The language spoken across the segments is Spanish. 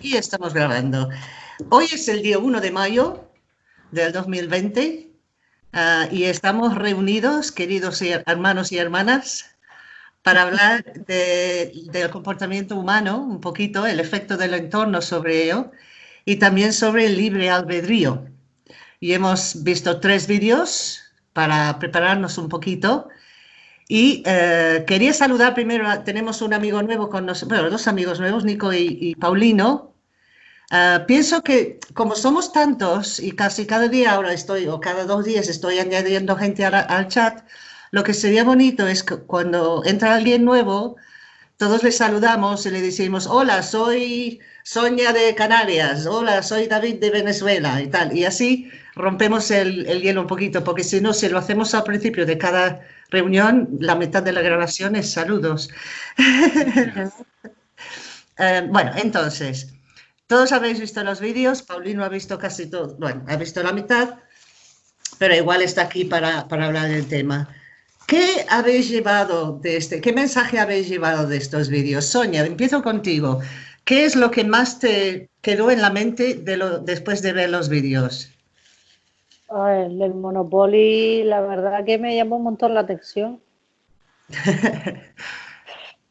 Y estamos grabando. Hoy es el día 1 de mayo del 2020 ah, y estamos reunidos, queridos hermanos y hermanas, para hablar del comportamiento humano, un poquito, el efecto del entorno sobre ello y también sobre el libre albedrío. Y hemos visto tres vídeos para prepararnos un poquito. Y eh, quería saludar primero, tenemos un amigo nuevo con nosotros, dos amigos nuevos, Nico y, Paulino. Eh, pienso que como somos tantos y casi cada día ahora estoy, o cada dos días estoy añadiendo gente al, chat, lo que sería bonito es que cuando entra alguien nuevo, todos le saludamos y le decimos, hola, soy Sonia de Canarias, hola, soy David de Venezuela y tal. Y así rompemos el, el hielo un poquito, porque si no, si lo hacemos al principio de cada reunión, la mitad de la grabación es saludos. Eh, bueno, entonces, todos habéis visto los vídeos, Paulino ha visto casi todo, bueno, ha visto la mitad, pero igual está aquí para, para hablar del tema. ¿Qué habéis llevado de este, qué mensaje habéis llevado de estos vídeos? Sonia, empiezo contigo. ¿Qué es lo que más te quedó en la mente de lo, después de ver los vídeos? El del Monopoly, la verdad que me llamó un montón la atención.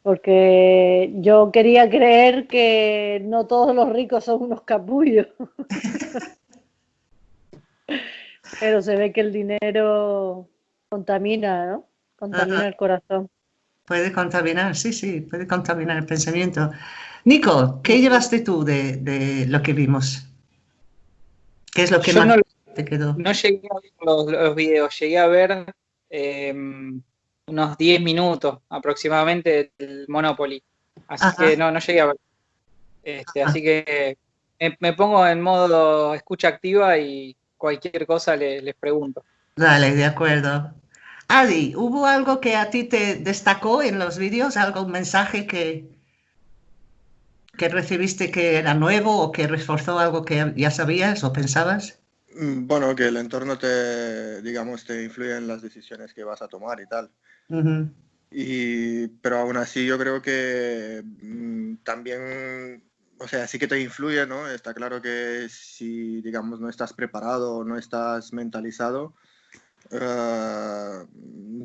Porque yo quería creer que no todos los ricos son unos capullos. Pero se ve que el dinero contamina, ¿no? Contamina el corazón. Puede contaminar, sí, sí, puede contaminar el pensamiento. Nico, ¿qué llevaste tú de, lo que vimos? ¿Qué es lo que más te quedó? No llegué a ver los, videos, llegué a ver em, unos 10 minutos aproximadamente del Monopoly. Así que no, no llegué a ver. Este, así que me, pongo en modo escucha activa y cualquier cosa les pregunto. Dale, de acuerdo. Adi, ¿hubo algo que a ti te destacó en los vídeos? ¿Algo, un mensaje que, que recibiste que era nuevo o que reforzó algo que ya sabías o pensabas? Mm, bueno, que el entorno te, digamos, te influye en las decisiones que vas a tomar y tal. y, pero aún así yo creo que mm, también, o sea, sí que te influye, ¿no? Está claro que si, digamos, no estás preparado o no estás mentalizado, eh,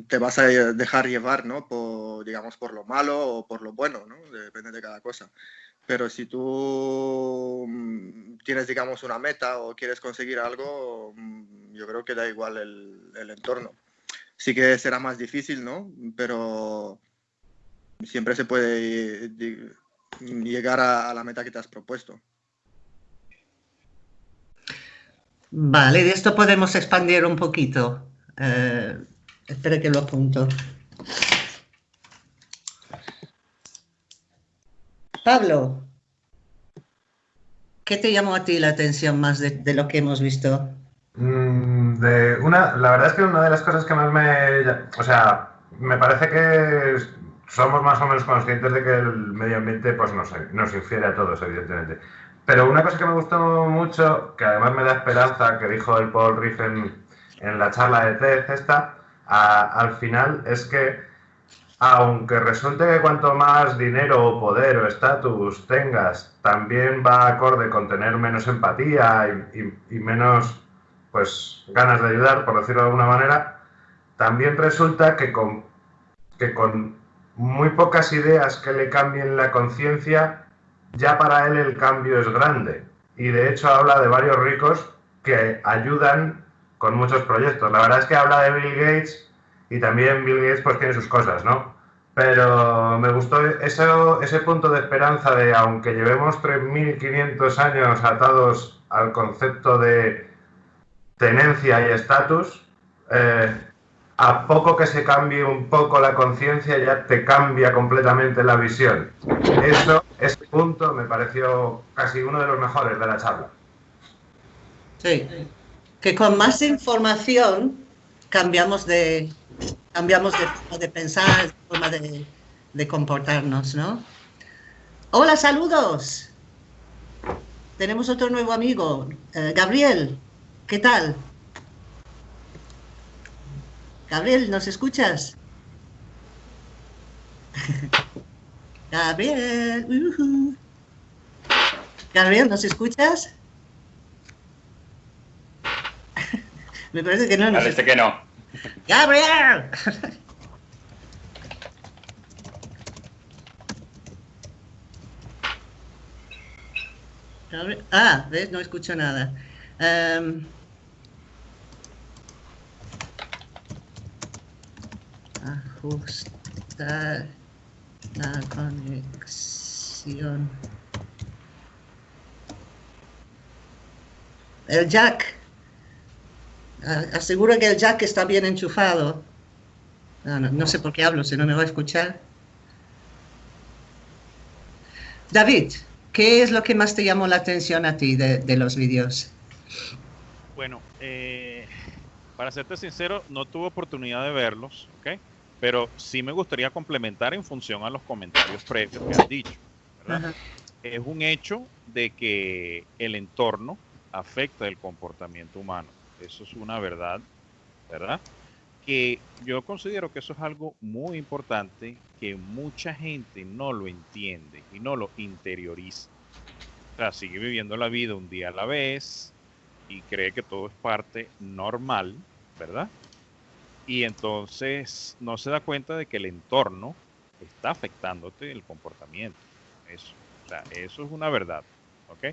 te vas a dejar llevar, ¿no? Por, digamos, por lo malo o por lo bueno, ¿no? Depende de cada cosa. Pero si tú mm, tienes, digamos, una meta o quieres conseguir algo, mm, yo creo que da igual el, entorno. Sí que será más difícil, ¿no? Pero siempre se puede llegar a, la meta que te has propuesto. Vale, de esto podemos expandir un poquito. Eh, espera que lo apunto. Pablo, ¿qué te llamó a ti la atención más de, lo que hemos visto? Mm, de una, la verdad es que una de las cosas que más me... O sea, me parece que somos más o menos conscientes de que el medio ambiente pues nos infiere a todos, evidentemente. Pero una cosa que me gustó mucho, que además me da esperanza, que dijo el Paul Riffen en la charla de TED esta, al final es que aunque resulte que cuanto más dinero o poder o estatus tengas, también va acorde con tener menos empatía y, menos pues ganas de ayudar, por decirlo de alguna manera, también resulta que con, que con muy pocas ideas que le cambien la conciencia, ya para él el cambio es grande. Y de hecho habla de varios ricos que ayudan con muchos proyectos. La verdad es que habla de Bill Gates y también Bill Gates pues tiene sus cosas, ¿no? Pero me gustó eso, ese punto de esperanza de, aunque llevemos 3.500 años atados al concepto de tenencia y estatus, eh, a poco que se cambie un poco la conciencia ya te cambia completamente la visión. Eso, ese punto me pareció casi uno de los mejores de la charla. Sí, que con más información cambiamos de, cambiamos de forma de pensar, de forma de, comportarnos, ¿no? Hola, saludos. Tenemos otro nuevo amigo, eh, Gabriel. ¿Qué tal? Gabriel, ¿nos escuchas? Gabriel. Gabriel, ¿nos escuchas? Me parece que no. Parece que no. ¡Gabriel! Ah, ¿ves? No escucho nada. Um, ajustar la conexión. El jack. Asegura que el jack está bien enchufado. No, no, sé por qué hablo, si no me va a escuchar. David, ¿qué es lo que más te llamó la atención a ti de, los vídeos? Bueno, eh, para serte sincero, no tuve oportunidad de verlos, ¿ok? Pero sí me gustaría complementar en función a los comentarios previos que has dicho. Es un hecho de que el entorno afecta el comportamiento humano. Eso es una verdad, ¿verdad? Que yo considero que eso es algo muy importante que mucha gente no lo entiende y no lo interioriza. O sea, sigue viviendo la vida un día a la vez y cree que todo es parte normal, ¿verdad? Y entonces no se da cuenta de que el entorno está afectándote el comportamiento. Eso, o sea, eso es una verdad, ¿ok?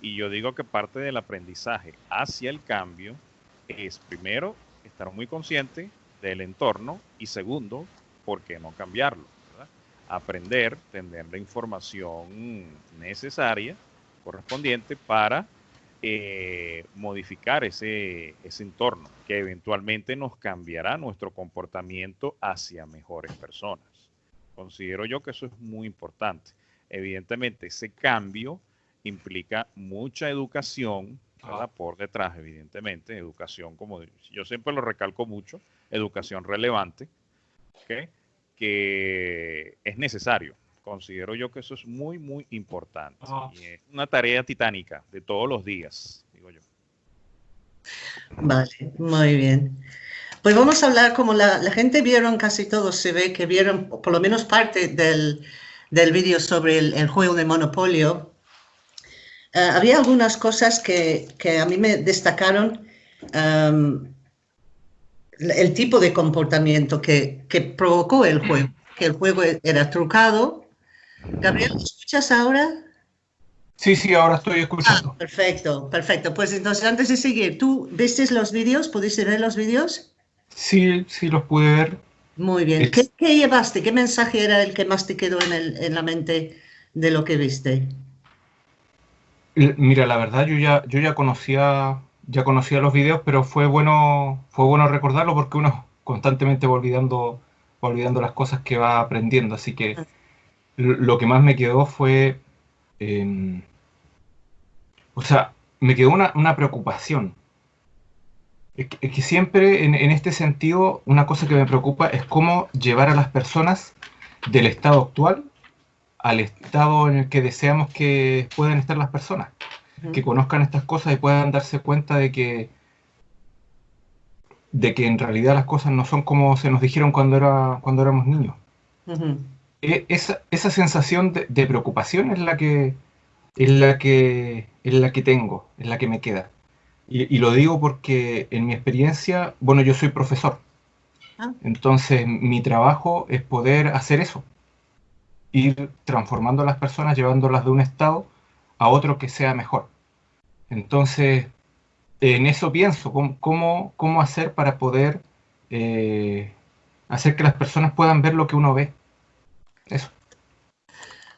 Y yo digo que parte del aprendizaje hacia el cambio es, primero, estar muy consciente del entorno y segundo, ¿por qué no cambiarlo? Aprender, tener la información necesaria, correspondiente para eh, modificar ese, ese entorno, que eventualmente nos cambiará nuestro comportamiento hacia mejores personas. Considero yo que eso es muy importante. Evidentemente, ese cambio implica mucha educación ah. por detrás, evidentemente, educación, como yo siempre lo recalco mucho, educación relevante, que es necesario. Considero yo que eso es muy, muy importante. Ah. Y es una tarea titánica de todos los días, digo yo. Vale, muy bien. Pues vamos a hablar, como la, gente vieron, casi todos se ve que vieron por lo menos parte del, del vídeo sobre el, juego de Monopolio, eh, había algunas cosas que, que, a mí me destacaron um, el tipo de comportamiento que, que, provocó el juego, que el juego era trucado. Gabriel, ¿me escuchas ahora? Sí, sí, ahora estoy escuchando. Ah, perfecto, perfecto. Pues entonces, antes de seguir, ¿tú viste los vídeos? ¿Pudiste ver los vídeos? Sí, sí, los pude ver. Muy bien. ¿Qué, ¿Qué, llevaste? ¿Qué mensaje era el que más te quedó en, el, en la mente de lo que viste? Mira, la verdad yo ya, yo ya conocía, ya conocía los videos, pero fue bueno, fue bueno recordarlo porque uno constantemente va olvidando, olvidando las cosas que va aprendiendo. Así que lo que más me quedó fue, em, o sea, me quedó una, preocupación. Es que, siempre en, en, este sentido una cosa que me preocupa es cómo llevar a las personas del estado actual al estado en el que deseamos que puedan estar las personas, que conozcan estas cosas y puedan darse cuenta de que de que en realidad las cosas no son como se nos dijeron cuando era cuando éramos niños. E, esa, esa, sensación de, preocupación es la que es la que es la que tengo, es la que me queda. Y, lo digo porque en mi experiencia, bueno, yo soy profesor. Ah. Entonces, mi trabajo es poder hacer eso, ir transformando a las personas, llevándolas de un estado a otro que sea mejor. Entonces, en eso pienso, cómo, cómo, hacer para poder eh, hacer que las personas puedan ver lo que uno ve. Eso.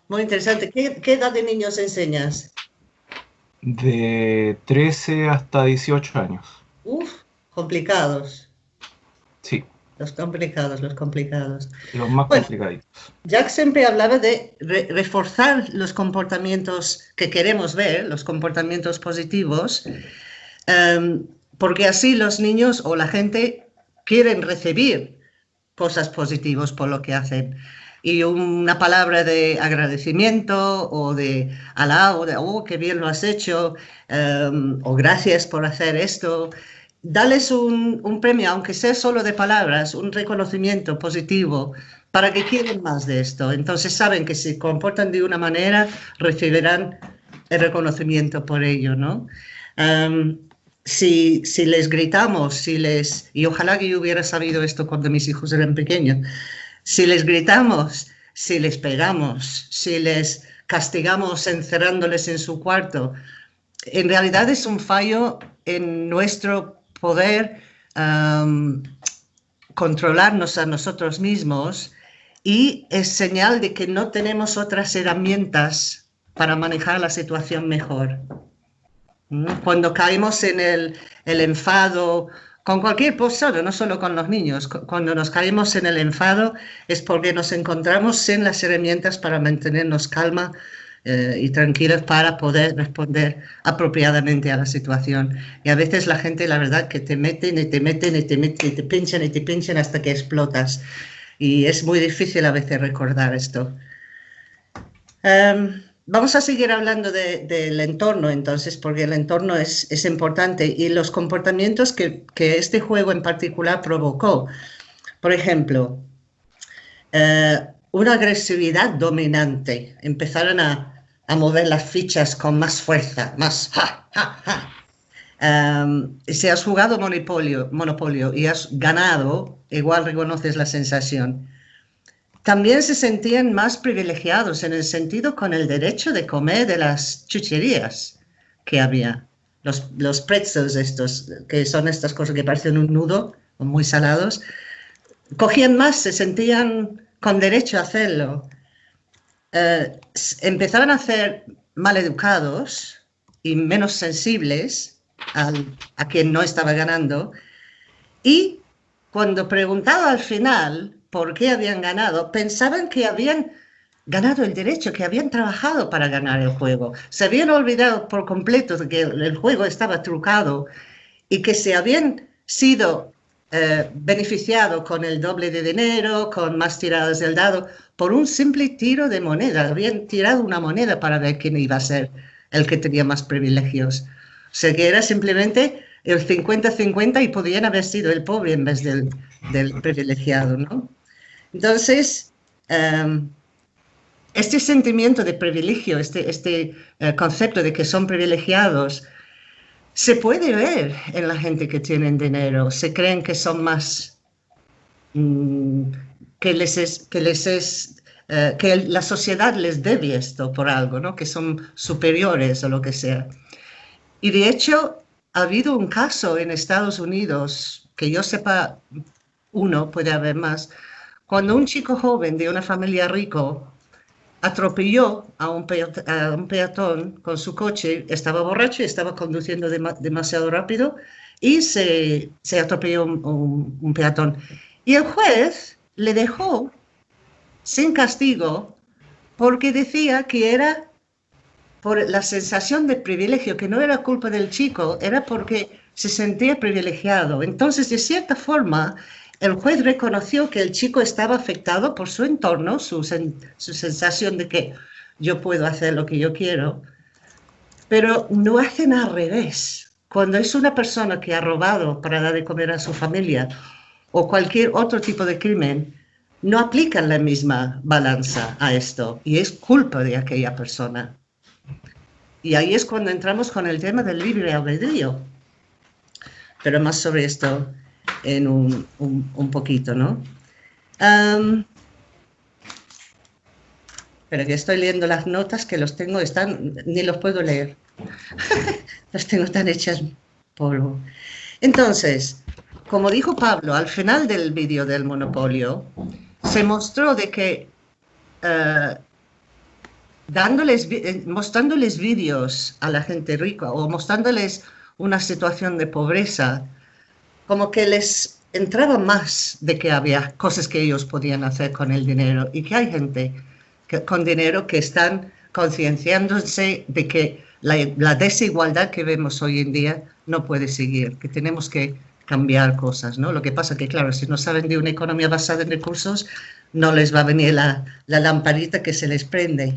Muy interesante. ¿Qué, qué edad de niños enseñas? De 13 hasta 18 años. Uf, complicados. Sí. Los complicados, los complicados. Los más complicados. Jack siempre hablaba de reforzar los comportamientos que queremos ver, los comportamientos positivos, em, porque así los niños o la gente quieren recibir cosas positivas por lo que hacen. Y una palabra de agradecimiento o de alabo, de, oh, qué bien lo has hecho, em, o gracias por hacer esto, dales un, premio, aunque sea solo de palabras, un reconocimiento positivo, para que quieran más de esto. Entonces saben que si comportan de una manera, recibirán el reconocimiento por ello, ¿no? si, si, les gritamos, si les, y ojalá que yo hubiera sabido esto cuando mis hijos eran pequeños, si les gritamos, si les pegamos, si les castigamos encerrándoles en su cuarto, en realidad es un fallo en nuestro poder controlarnos a nosotros mismos y es señal de que no tenemos otras herramientas para manejar la situación mejor. ¿Mm? Cuando caemos en el, el enfado, con cualquier persona, no solo con los niños, cuando nos caemos en el enfado es porque nos encontramos sin las herramientas para mantenernos calma eh, y tranquilos para poder responder apropiadamente a la situación. Y a veces la gente, la verdad, que te meten y te meten y te meten y te pinchan y te pinchan hasta que explotas. Y es muy difícil a veces recordar esto. Em, vamos a seguir hablando del entorno entonces, porque el entorno es, es importante y los comportamientos que, que, este juego en particular provocó. Por ejemplo, eh, una agresividad dominante. Empezaron a, a, mover las fichas con más fuerza, más ja, ja, ja. Um, si has jugado monopolio, monopolio y has ganado, igual reconoces la sensación. También se sentían más privilegiados en el sentido con el derecho de comer de las chucherías que había. Los, los pretzels estos, que son estas cosas que parecen un nudo, muy salados, cogían más, se sentían con derecho a hacerlo. Eh, empezaban a ser maleducados y menos sensibles a quien no estaba ganando. Y cuando preguntaba al final por qué habían ganado, pensaban que habían ganado el derecho, que habían trabajado para ganar el juego. Se habían olvidado por completo de que el juego estaba trucado y que se habían sido eh, beneficiado con el doble de dinero, con más tiradas del dado, por un simple tiro de moneda. Habían tirado una moneda para ver quién iba a ser el que tenía más privilegios. O sea que era simplemente el 50-50 y podían haber sido el pobre en vez del, privilegiado, ¿no? Entonces, em, este sentimiento de privilegio, este, este eh, concepto de que son privilegiados, se puede ver en la gente que tienen dinero, se creen que son más, mm, que les es, que les es, eh, que la sociedad les debe esto por algo, ¿no? Que son superiores o lo que sea. Y de hecho, ha habido un caso en Estados Unidos, que yo sepa, uno, puede haber más, cuando un chico joven de una familia rico atropelló a un, peatón, con su coche, estaba borracho estaba conduciendo demasiado rápido y se, se atropelló un, un, peatón. Y el juez le dejó sin castigo porque decía que era por la sensación de privilegio, que no era culpa del chico, era porque se sentía privilegiado. Entonces, de cierta forma, el juez reconoció que el chico estaba afectado por su entorno, su, sensación de que yo puedo hacer lo que yo quiero, pero no hacen al revés. Cuando es una persona que ha robado para dar de comer a su familia o cualquier otro tipo de crimen, no aplican la misma balanza a esto y es culpa de aquella persona. Y ahí es cuando entramos con el tema del libre albedrío. Pero más sobre esto en un, un, poquito, ¿no? pero que estoy leyendo las notas que los tengo, están, ni los puedo leer. los tengo tan hechas polvo. Entonces, como dijo Pablo, al final del vídeo del monopolio, se mostró de que uh, dándoles, eh, mostrándoles vídeos a la gente rica o mostrándoles una situación de pobreza, como que les entraba más de que había cosas que ellos podían hacer con el dinero y que hay gente con dinero que están concienciándose de que la, la, desigualdad que vemos hoy en día no puede seguir, que tenemos que cambiar cosas, ¿no? Lo que pasa que, claro, si no saben de una economía basada en recursos, no les va a venir la, la lamparita que se les prende.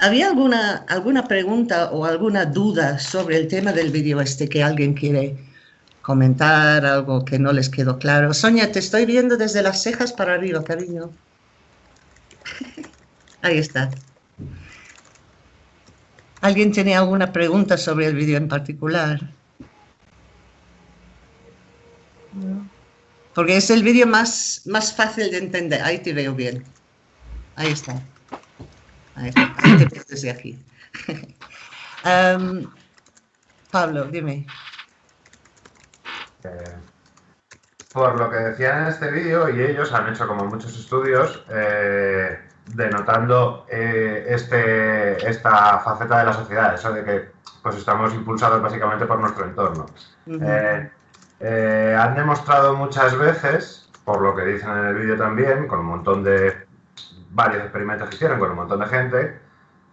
¿Había alguna, alguna pregunta o alguna duda sobre el tema del vídeo este que alguien quiere comentar algo que no les quedó claro. Sonia, te estoy viendo desde las cejas para arriba, cariño. Ahí está. ¿Alguien tiene alguna pregunta sobre el vídeo en particular? Porque es el vídeo más, más fácil de entender. Ahí te veo bien. Ahí está. Ahí, está. Ahí te veo desde aquí. um, Pablo, dime. Eh, por lo que decían en este vídeo, y ellos han hecho como muchos estudios, eh, denotando eh, este, esta faceta de la sociedad, eso de que pues estamos impulsados básicamente por nuestro entorno. Eh, han demostrado muchas veces, por lo que dicen en el vídeo también, con un montón de varios experimentos que hicieron con un montón de gente,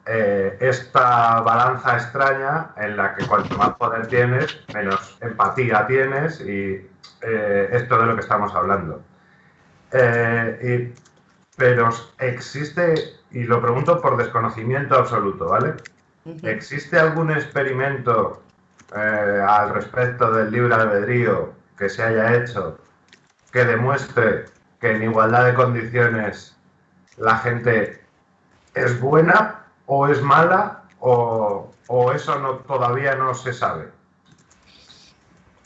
eh, esta balanza extraña en la que cuanto más poder tienes, menos empatía tienes y eh, esto de lo que estamos hablando. pero existe, y lo pregunto por desconocimiento absoluto, ¿vale? ¿Existe algún experimento eh, al respecto del libre albedrío que se haya hecho que demuestre que en igualdad de condiciones la gente es buena o es mala o, eso no, todavía no se sabe?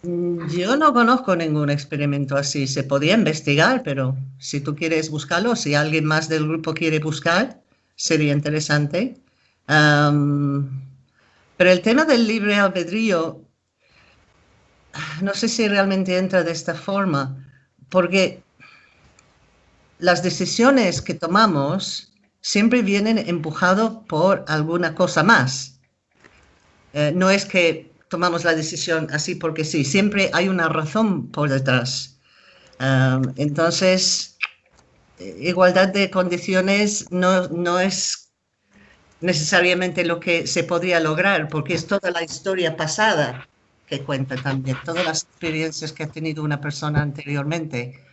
Mm, yo no conozco ningún experimento así. Se podía investigar, pero si tú quieres buscarlo, si alguien más del grupo quiere buscar, sería interesante. Pero el tema del libre albedrío, no sé si realmente entra de esta forma, porque las decisiones que tomamos siempre vienen empujados por alguna cosa más. Eh, no es que tomamos la decisión así porque sí, siempre hay una razón por detrás. entonces, igualdad de condiciones no, no es necesariamente lo que se podría lograr, porque es toda la historia pasada que cuenta también, todas las experiencias que ha tenido una persona anteriormente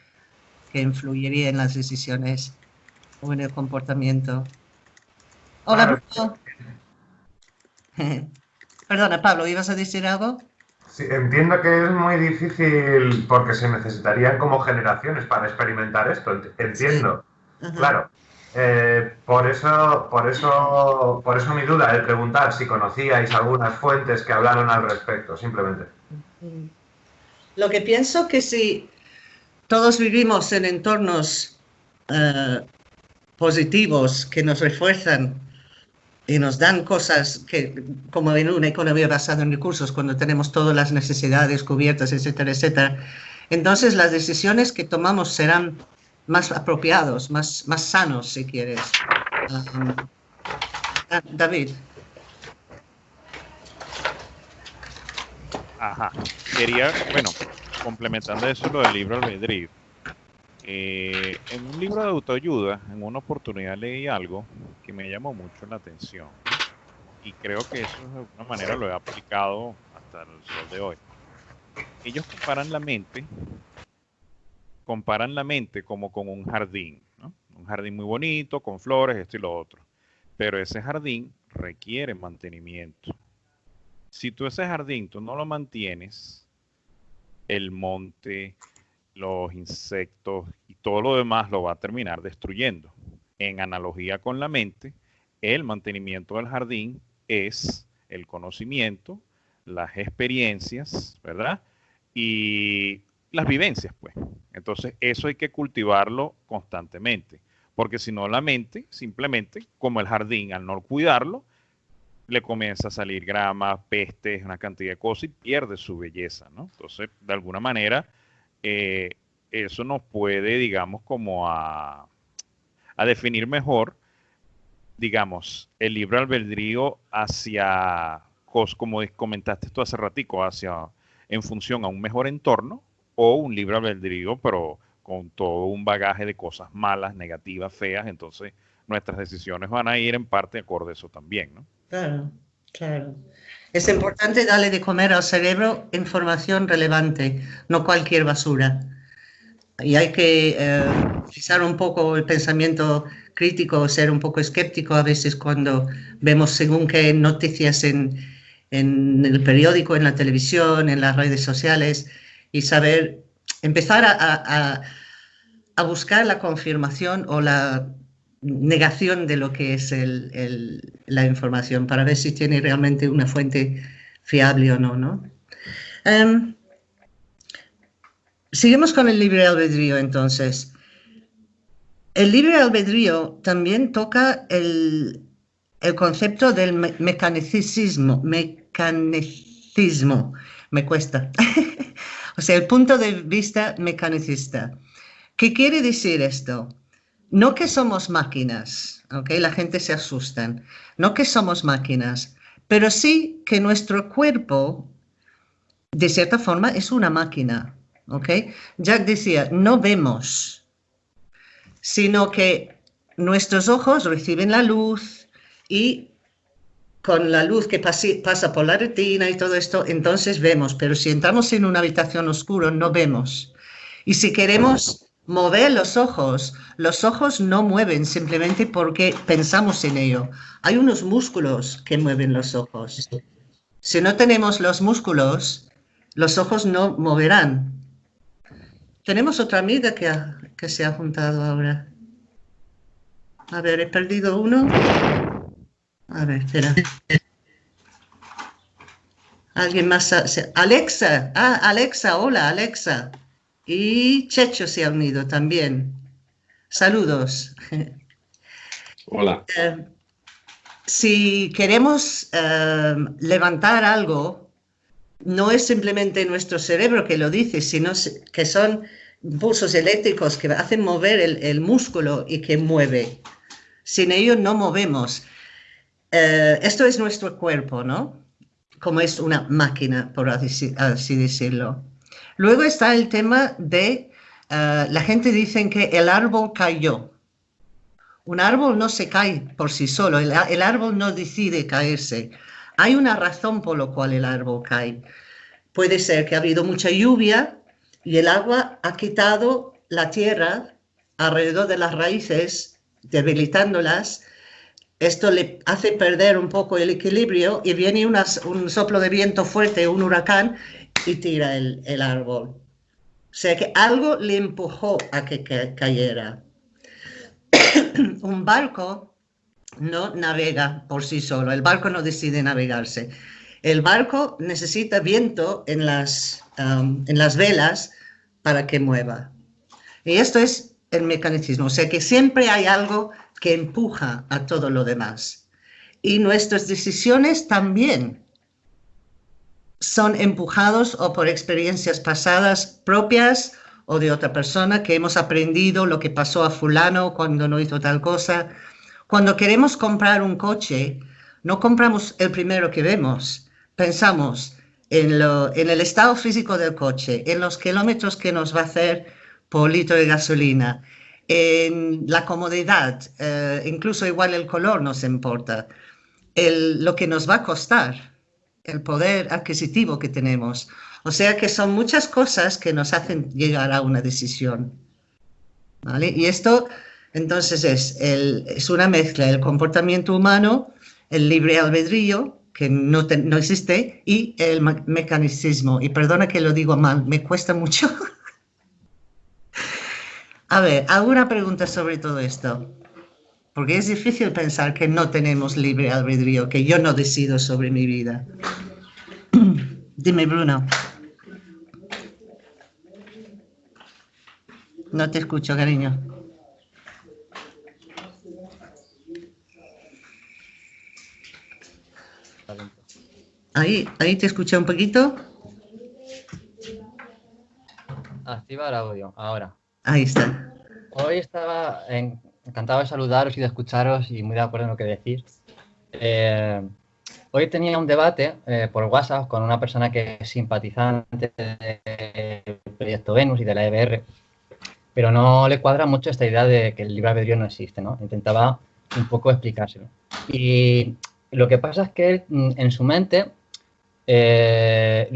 que influiría en las decisiones o en el comportamiento. Hola, Pablo. Perdona, Pablo, ¿ibas a decir algo? Sí, entiendo que es muy difícil porque se necesitarían como generaciones para experimentar esto, entiendo. Claro, eh, por eso, por eso, por eso mi duda, el preguntar si conocíais algunas fuentes que hablaron al respecto, simplemente. Lo que pienso que si todos vivimos en entornos eh, positivos que nos refuerzan y nos dan cosas que, como en una economía basada en recursos, cuando tenemos todas las necesidades cubiertas, etcétera, etcétera, entonces las decisiones que tomamos serán más apropiados, más, más sanos, si quieres. Ah, David. Ajá. Quería, bueno, complementando eso lo del libro albedrío. Eh, en un libro de autoayuda, en una oportunidad leí algo que me llamó mucho la atención. Y creo que eso de alguna manera lo he aplicado hasta el sol de hoy. Ellos comparan la mente comparan la mente como con un jardín, un jardín muy bonito, con flores, esto y lo otro. Pero ese jardín requiere mantenimiento. Si tú ese jardín tú no lo mantienes, el monte, los insectos todo lo demás lo va a terminar destruyendo. En analogía con la mente, el mantenimiento del jardín es el conocimiento, las experiencias, ¿verdad? Y las vivencias, pues. Entonces, eso hay que cultivarlo constantemente, porque si no, la mente, simplemente, como el jardín, al no cuidarlo, le comienza a salir grama, pestes, una cantidad de cosas y pierde su belleza, ¿no? Entonces, de alguna manera, eh, eso nos puede, digamos, como a, a definir mejor, digamos, el libre albedrío hacia, como comentaste tú hace ratico, hacia, en función a un mejor entorno o un libre albedrío, pero con todo un bagaje de cosas malas, negativas, feas, entonces nuestras decisiones van a ir en parte acorde a eso también, ¿no? Claro, claro. Es importante darle de comer al cerebro información relevante, no cualquier basura. Y hay que eh, un poco el pensamiento crítico, ser un poco escéptico a veces cuando vemos según qué noticias en, en el periódico, en la televisión, en las redes sociales, y saber, empezar a, buscar la confirmación o la negación de lo que es la información para ver si tiene realmente una fuente fiable o no. ¿no? Em, seguimos con el libre albedrío entonces. El libre albedrío también toca el, concepto del mecanicismo, mecanicismo, me cuesta. o sea, el punto de vista mecanicista. ¿Qué quiere decir esto? No que somos máquinas, ¿ok? La gente se asusta. No que somos máquinas, pero sí que nuestro cuerpo, de cierta forma, es una máquina, ¿ok? Jack decía, no vemos, sino que nuestros ojos reciben la luz y con la luz que pasa por la retina y todo esto, entonces vemos, pero si entramos en una habitación oscura no vemos. Y si queremos mover los ojos. Los ojos no mueven simplemente porque pensamos en ello. Hay unos músculos que mueven los ojos. Si no tenemos los músculos, los ojos no moverán. Tenemos otra amiga que, que se ha juntado ahora. A ver, he perdido uno. A ver, espera. ¿Alguien más? Alexa. Ah, Alexa, hola, Alexa. Y Checho se ha unido también. Saludos. Hola. Eh, si queremos eh, levantar algo, no es simplemente nuestro cerebro que lo dice, sino que son pulsos eléctricos que hacen mover el, músculo y que mueve. Sin ello no movemos. Eh, esto es nuestro cuerpo, ¿no? Como es una máquina, por así decirlo. Luego está el tema de, eh, la gente dice que el árbol cayó. Un árbol no se cae por sí solo, el, árbol no decide caerse. Hay una razón por la cual el árbol cae. Puede ser que ha habido mucha lluvia y el agua ha quitado la tierra alrededor de las raíces, debilitándolas. Esto le hace perder un poco el equilibrio y viene un soplo de viento fuerte, un huracán, y tira el, árbol. O sea que algo le empujó a que, cayera. Un barco no navega por sí solo, el barco no decide navegarse. El barco necesita viento en las, um, en las velas para que mueva. Y esto es el mecanicismo, o sea que siempre hay algo que empuja a todo lo demás. Y nuestras decisiones también son empujados o por experiencias pasadas propias o de otra persona que hemos aprendido lo que pasó a fulano cuando no hizo tal cosa. Cuando queremos comprar un coche, no compramos el primero que vemos, pensamos en, el estado físico del coche, en los kilómetros que nos va a hacer por litro de gasolina, en la comodidad, eh, incluso igual el color nos importa, el, lo que nos va a costar el poder adquisitivo que tenemos. O sea que son muchas cosas que nos hacen llegar a una decisión. ¿vale? Y esto entonces es, el, es una mezcla del comportamiento humano, el libre albedrío, que no, no existe, y el mecanicismo. Y perdona que lo digo mal, me cuesta mucho. a ver, ¿alguna pregunta sobre todo esto? Porque es difícil pensar que no tenemos libre albedrío, que yo no decido sobre mi vida. Dime, Bruno. No te escucho, cariño. Ahí, ahí te escuché un poquito. Activar audio, ahora. Ahí está. Hoy estaba en, encantado de saludaros y de escucharos y muy de acuerdo en lo que decís. Eh, hoy tenía un debate eh, por WhatsApp con una persona que es simpatizante del proyecto Venus y de la EBR, pero no le cuadra mucho esta idea de que el libre albedrío no existe, ¿no? Intentaba un poco explicárselo. Y lo que pasa es que mm, en su mente, eh,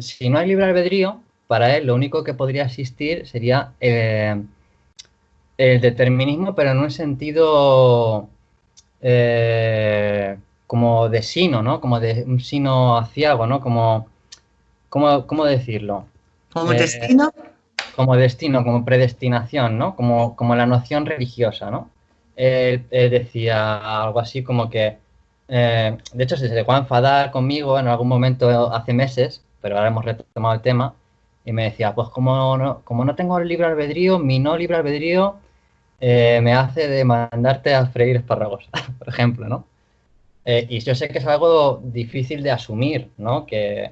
si no hay libre albedrío, para él lo único que podría existir sería el determinismo, pero en un sentido eh, como de sino, ¿no? Como de un sino aciago, ¿no? Como, ¿cómo, decirlo? ¿Como eh, destino? Como destino, como predestinación, ¿no? Como, como la noción religiosa, ¿no? él, decía algo así como que, eh, de hecho se llegó a enfadar conmigo en algún momento hace meses, pero ahora hemos retomado el tema, y me decía, pues como no, como no tengo el libre albedrío, mi no libre albedrío eh, me hace de mandarte a freír espárragos, por ejemplo, ¿no? Eh, y yo sé que es algo difícil de asumir, ¿no? Que,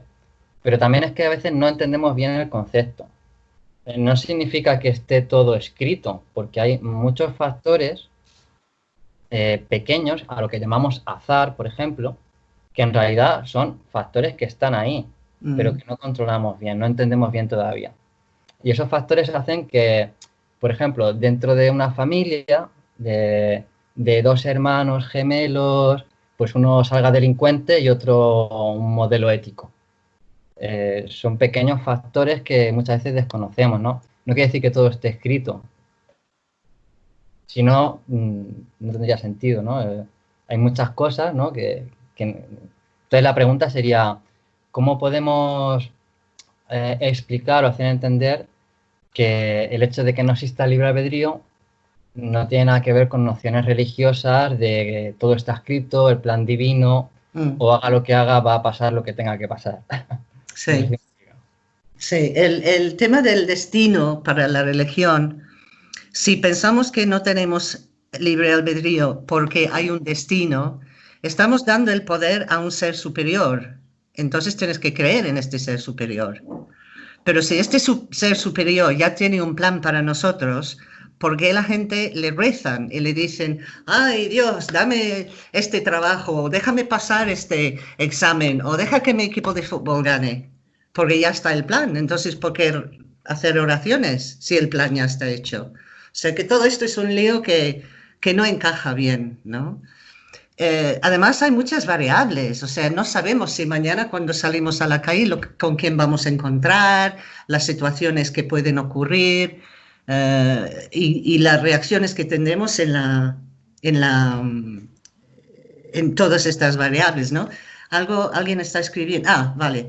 pero también es que a veces no entendemos bien el concepto. Eh, no significa que esté todo escrito, porque hay muchos factores pequeños, a lo que llamamos azar, por ejemplo, que en realidad son factores que están ahí, pero mm. que no controlamos bien, no entendemos bien todavía. Y esos factores hacen que por ejemplo, dentro de una familia de, dos hermanos gemelos, pues uno salga delincuente y otro un modelo ético. Eh, son pequeños factores que muchas veces desconocemos, ¿no? No quiere decir que todo esté escrito. Si no, mm, no tendría sentido, ¿no? Eh, hay muchas cosas, ¿no? Que, Entonces la pregunta sería, ¿cómo podemos eh, explicar o hacer entender que el hecho de que no exista libre albedrío no tiene nada que ver con nociones religiosas de que todo está escrito, el plan divino, mm. o haga lo que haga, va a pasar lo que tenga que pasar. Sí. sí, el, el tema del destino para la religión, si pensamos que no tenemos libre albedrío porque hay un destino, estamos dando el poder a un ser superior. Entonces tienes que creer en este ser superior. Pero si este ser superior ya tiene un plan para nosotros, ¿por qué la gente le rezan y le dicen, ay Dios, dame este trabajo, déjame pasar este examen, o deja que mi equipo de fútbol gane? Porque ya está el plan. Entonces, ¿por qué hacer oraciones si el plan ya está hecho? Sea que todo esto es un lío que, que no encaja bien, ¿no? Eh, además hay muchas variables, o sea, no sabemos si mañana cuando salimos a la calle con quién vamos a encontrar, las situaciones que pueden ocurrir eh, y, las reacciones que tendremos en, la, en, la, en todas estas variables, ¿no? Algo, alguien está escribiendo, ah, vale,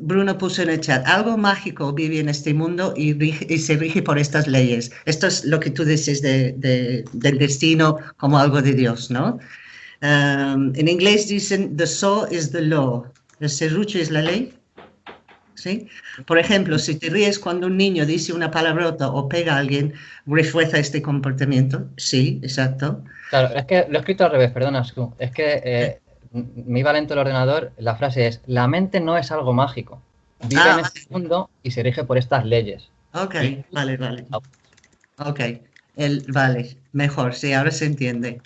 Bruno puso en el chat, algo mágico vive en este mundo y, se rige por estas leyes. Esto es lo que tú dices de, del destino como algo de Dios, ¿no? Um, en inglés dicen, the saw is the law. El serrucho es la ley. ¿Sí? Por ejemplo, si te ríes cuando un niño dice una palabrota o pega a alguien, refuerza este comportamiento. Sí, exacto. Claro, es que lo he escrito al revés, perdona, Es que eh, me iba lento el ordenador. La frase es, la mente no es algo mágico. Vive ah, en este mundo y se rige por estas leyes. Ok, vale, vale. Ok, el, vale, mejor, sí, ahora se entiende.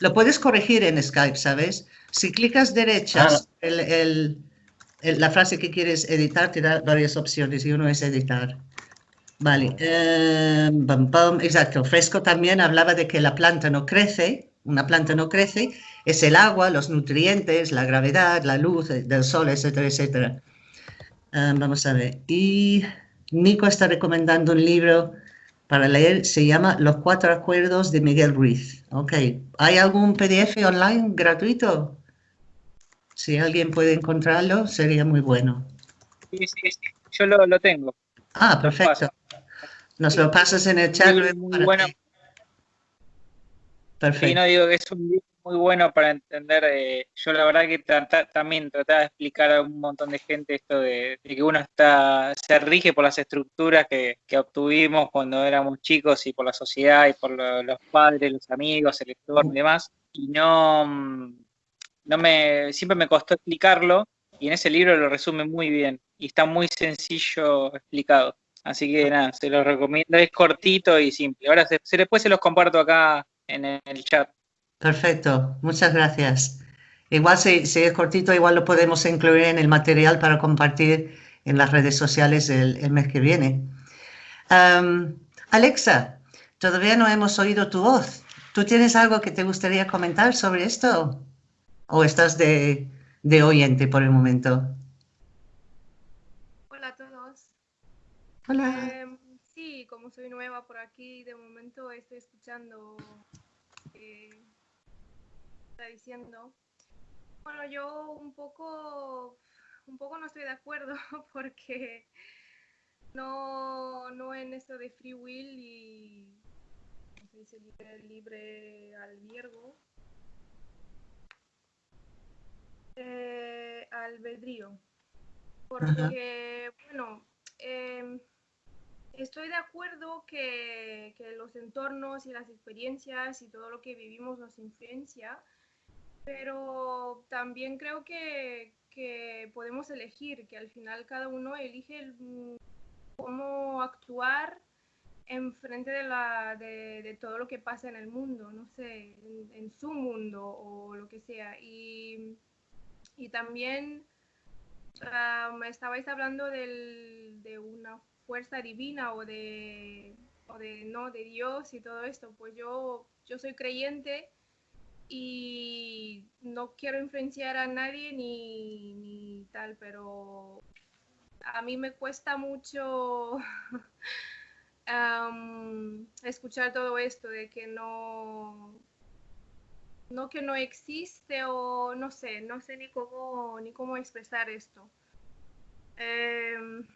Lo puedes corregir en Skype, ¿sabes? Si clicas derechas, ah. la frase que quieres editar te da varias opciones y uno es editar. Vale, eh, exacto. Fresco también hablaba de que la planta no crece, una planta no crece, es el agua, los nutrientes, la gravedad, la luz del sol, etcétera, etcétera. Eh, vamos a ver. Y Nico está recomendando un libro para leer, se llama Los Cuatro Acuerdos de Miguel Ruiz. Ok, ¿hay algún PDF online gratuito? Si alguien puede encontrarlo, sería muy bueno. Sí, sí, sí. yo lo, tengo. Ah, perfecto. Nos lo pasas en el chat. muy bueno. Perfecto. Y no digo que es un libro muy bueno para entender. Eh, yo la verdad que también trataba de explicar a un montón de gente esto de, que uno está se rige por las estructuras que, obtuvimos cuando éramos chicos y por la sociedad y por los padres, los amigos, el entorno y demás. Y no, mm, no me, siempre me costó explicarlo y en ese libro lo resume muy bien y está muy sencillo explicado. Así que nada, se lo recomiendo, es cortito y simple. Ahora se, después se los comparto acá en el chat. Perfecto, muchas gracias. Igual si, es cortito, igual lo podemos incluir en el material para compartir en las redes sociales el, mes que viene. Alexa, todavía no hemos oído tu voz. ¿Tú tienes algo que te gustaría comentar sobre esto? ¿O estás de, oyente por el momento? Hola a todos. Hola. Em, sí, como soy nueva por aquí, de momento estoy escuchando eh, está diciendo. Bueno, yo un poco, un poco no estoy de acuerdo porque no, no en esto de free will y se dice? Libre, libre albiergo. Eh, albedrío. Porque, bueno, em, estoy de acuerdo que, que, los entornos y las experiencias y todo lo que vivimos nos influencia, pero también creo que, que podemos elegir, que al final cada uno elige cómo actuar en frente de, la, de, todo lo que pasa en el mundo, no sé, en, su mundo o lo que sea. Y, y también um, estabais hablando del, de una fuerza divina o de, o de, no, de Dios y todo esto. Pues yo, yo soy creyente y no quiero influenciar a nadie ni, ni tal, pero a mí me cuesta mucho escuchar todo esto de que no, no que no existe o no sé, no sé ni cómo, ni cómo expresar esto. Em,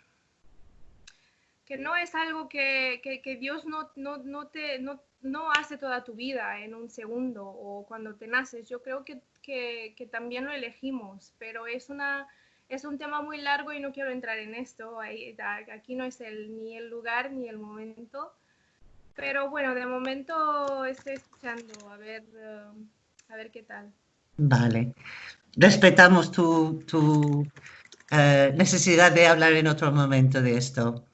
que no es algo que, que, Dios no, no, no te, no, hace toda tu vida en un segundo o cuando te naces. Yo creo que, que también lo elegimos, pero es una es un tema muy largo y no quiero entrar en esto. Aquí no es el, ni el lugar ni el momento. Pero bueno, de momento estoy escuchando, a ver, um, a ver qué tal. Vale. Respetamos tu, tu eh, necesidad de hablar en otro momento de esto.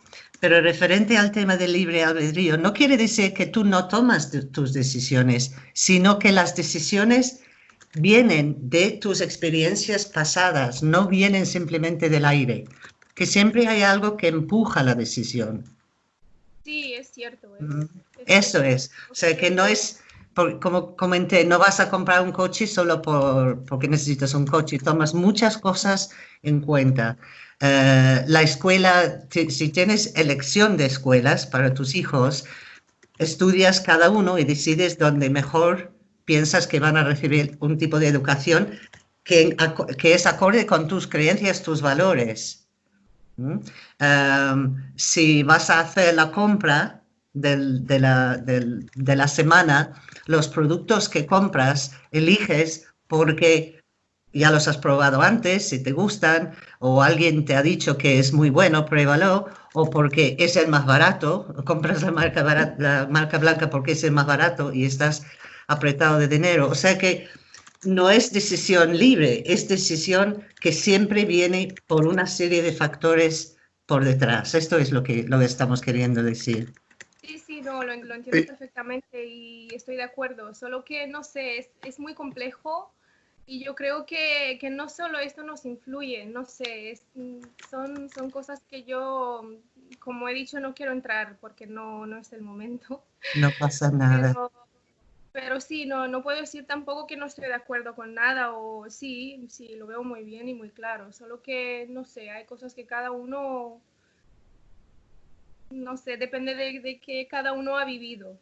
Pero referente al tema del libre albedrío, no quiere decir que tú no tomas tus decisiones, sino que las decisiones vienen de tus experiencias pasadas, no vienen simplemente del aire, que siempre hay algo que empuja la decisión. Sí, es cierto. Eso es, o sea que no es, como comenté, no vas a comprar un coche solo por, porque necesitas un coche, tomas muchas cosas en cuenta. Eh, la escuela, si tienes elección de escuelas para tus hijos, estudias cada uno y decides dónde mejor piensas que van a recibir un tipo de educación que, que es acorde con tus creencias, tus valores. Em, si vas a hacer la compra de, la, de la semana, los productos que compras eliges porque ya los has probado antes, si te gustan, o alguien te ha dicho que es muy bueno, pruébalo, o porque es el más barato, compras la marca, la marca blanca porque es el más barato y estás apretado de dinero. O sea que no es decisión libre, es decisión que siempre viene por una serie de factores por detrás. Esto es lo que, lo estamos queriendo decir. Sí, sí, no, lo, entiendo perfectamente y estoy de acuerdo. Solo que, no sé, es, muy complejo y yo creo que, que, no solo esto nos influye, no sé, son, son cosas que yo, como he dicho, no quiero entrar porque no, no es el momento. No pasa nada. Pero sí, no, no puedo decir tampoco que no estoy de acuerdo con nada o sí, sí, lo veo muy bien y muy claro. Solo que, no sé, hay cosas que cada uno, no sé, depende de, de que cada uno ha vivido.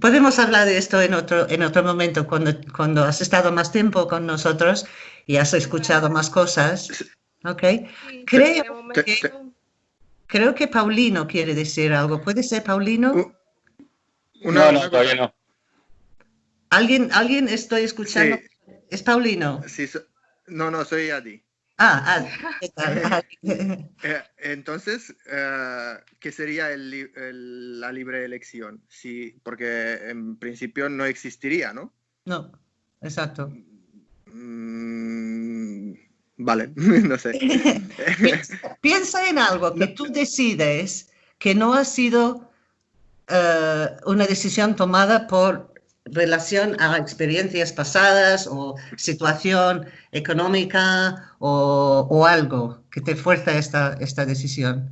Podemos hablar de esto en otro, en otro momento, cuando, cuando has estado más tiempo con nosotros y has escuchado más cosas. ¿Ok? creo, que, creo que Paulino quiere decir algo. ¿Puede ser Paulino? no, no, todavía no. ¿Alguien, alguien estoy escuchando? ¿Es Paulino? Sí, no, no, soy Adi. Ah, Adi. Eh, entonces, eh, ¿qué sería la libre elección? Sí, porque en principio no existiría, ¿no? No, exacto. Mm, vale, no sé. piensa, en algo que tú decides que no ha sido eh, una decisión tomada por relación a experiencias pasadas o situación económica o, algo que te fuerza esta, esta decisión?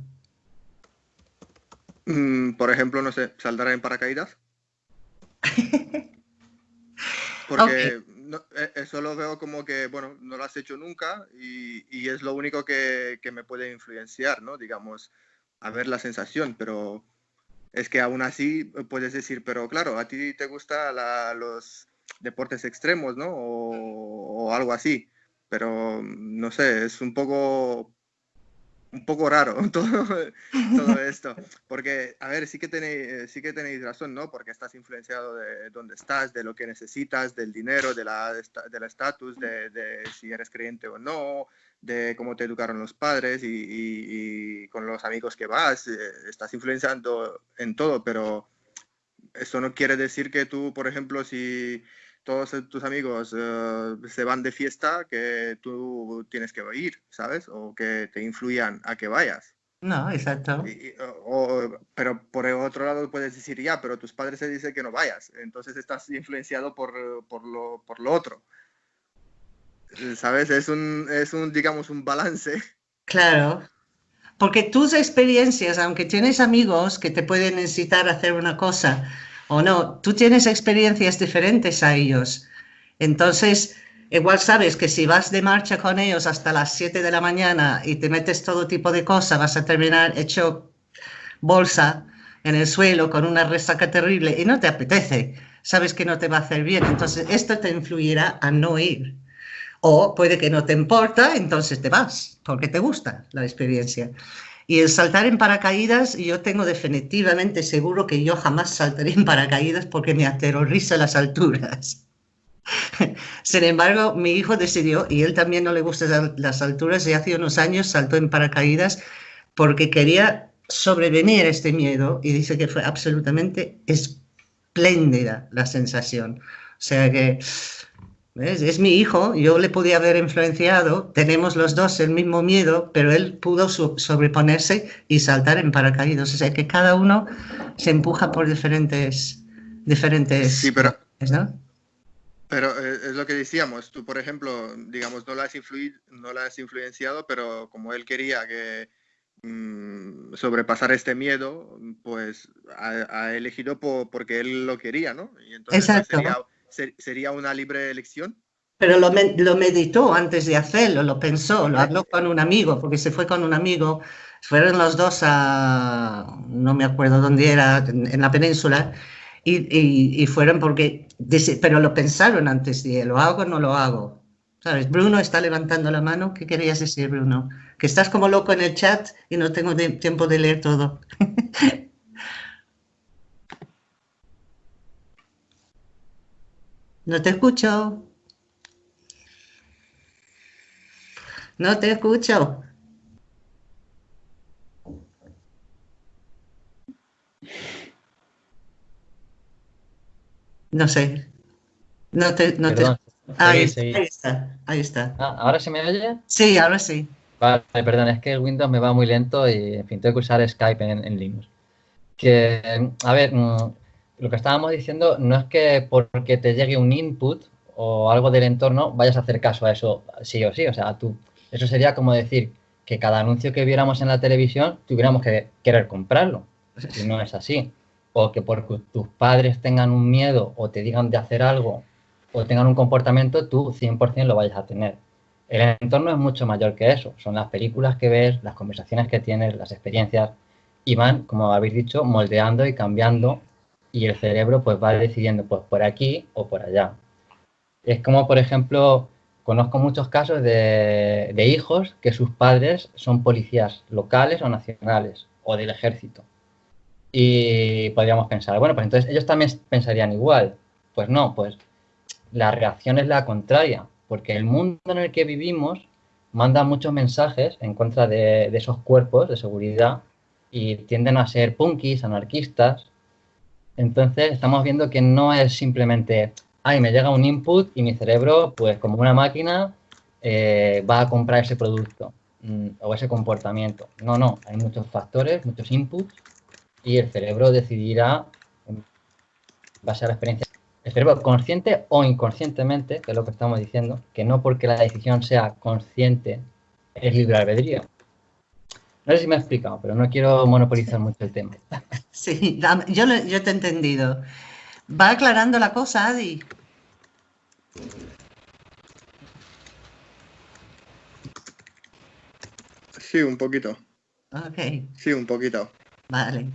Mm, por ejemplo, no sé, ¿saldrá en paracaídas? Porque e, eso lo veo como que, bueno, no lo has hecho nunca y, y es lo único que, que, me puede influenciar, ¿no? Digamos, a ver la sensación, pero es que aún así eh, puedes decir, pero claro, a ti te gustan los deportes extremos, ¿no? O, algo así. Pero mm, no sé, es un poco un poco raro todo, todo esto. Porque, a ver, sí que, tenéis, sí que tenéis razón, ¿no? Porque estás influenciado de dónde estás, de lo que necesitas, del dinero, de la estatus, de, de, si eres creyente o no, de cómo te educaron los padres y, y, con los amigos que vas. Eh, estás influenciando en todo, pero eso no quiere decir que tú, por ejemplo, si todos tus amigos eh, se van de fiesta, que tú tienes que ir, ¿sabes? O que te influyan a que vayas. No, exacto. pero por el otro lado puedes decir, ya, pero tus padres te dicen que no vayas, entonces estás influenciado por, por, lo, por lo otro. ¿Sabes? Es un, es un, digamos, un balance. Claro. Porque tus experiencias, aunque tienes amigos que te pueden incitar a hacer una cosa, o no, tú tienes experiencias diferentes a ellos. Entonces, igual sabes que si vas de marcha con ellos hasta las 7 de la mañana y te metes todo tipo de cosas, vas a terminar hecho bolsa en el suelo con una resaca terrible y no te apetece. Sabes que no te va a hacer bien. Entonces, esto te influirá a no ir. O puede que no te importa, entonces te vas, porque te gusta la experiencia. Y el saltar en paracaídas, yo tengo definitivamente seguro que yo jamás saltaré en paracaídas porque me aterroriza las alturas. Sin embargo, mi hijo decidió, y él también no le gustan las alturas, y hace unos años saltó en paracaídas porque quería sobrevenir este miedo y dice que fue absolutamente espléndida la sensación. O sea que es mi hijo, yo le podía haber influenciado, tenemos los dos el mismo miedo, pero él pudo sobreponerse y saltar en paracaídas. O sea que cada uno se empuja por diferentes... diferentes sí, pero... Pero eh, es lo que decíamos, tú por ejemplo, digamos, no la has, no la has influenciado, pero como él quería que mm, sobrepasar este miedo, pues ha, elegido porque él lo quería, ¿no? Y entonces Exacto sería una libre elección. Pero lo, lo, meditó antes de hacerlo, lo pensó, lo habló con un amigo, porque se fue con un amigo, fueron los dos a, no me acuerdo dónde era, en, la península, y, y, fueron porque, pero lo pensaron antes de, ¿lo hago o no lo hago? ¿Sabes? Bruno está levantando la mano, ¿qué querías decir, Bruno? Que estás como loco en el chat y no tengo tiempo de leer todo. No te escucho. No te escucho. No sé. No te, no te... Ahí, está, ahí está. Ah, ¿Ahora se me oye? Sí, ahora sí. Vale, perdón, es que el Windows me va muy lento y, en fin, tengo que usar Skype en, en Linux. Que, a ver, mm, lo que estábamos diciendo no es que porque te llegue un input o algo del entorno vayas a hacer caso a eso sí o sí. O sea, tú, eso sería como decir que cada anuncio que viéramos en la televisión tuviéramos que querer comprarlo. Y no es así. O que porque tus padres tengan un miedo o te digan de hacer algo o tengan un comportamiento, tú 100% lo vayas a tener. El entorno es mucho mayor que eso. Son las películas que ves, las conversaciones que tienes, las experiencias y van, como habéis dicho, moldeando y cambiando y el cerebro pues va decidiendo pues por aquí o por allá. Es como, por ejemplo, conozco muchos casos de, hijos que sus padres son policías locales o nacionales o del ejército. Y podríamos pensar, bueno, pues entonces ellos también pensarían igual. Pues no, pues la reacción es la contraria, porque el mundo en el que vivimos manda muchos mensajes en contra de, de esos cuerpos de seguridad y tienden a ser punkis, anarquistas, entonces estamos viendo que no es simplemente, ay, me llega un input y mi cerebro, pues como una máquina, eh, va a comprar ese producto mm, o ese comportamiento. No, no, hay muchos factores, muchos inputs y el cerebro decidirá, en base a la experiencia, el cerebro consciente o inconscientemente, que es lo que estamos diciendo, que no porque la decisión sea consciente es libre albedrío. No sé si me he explicado, pero no quiero monopolizar mucho el tema. Sí, yo, yo te he entendido. Va aclarando la cosa, Adi. Sí, un poquito. Ok. Sí, un poquito. Vale.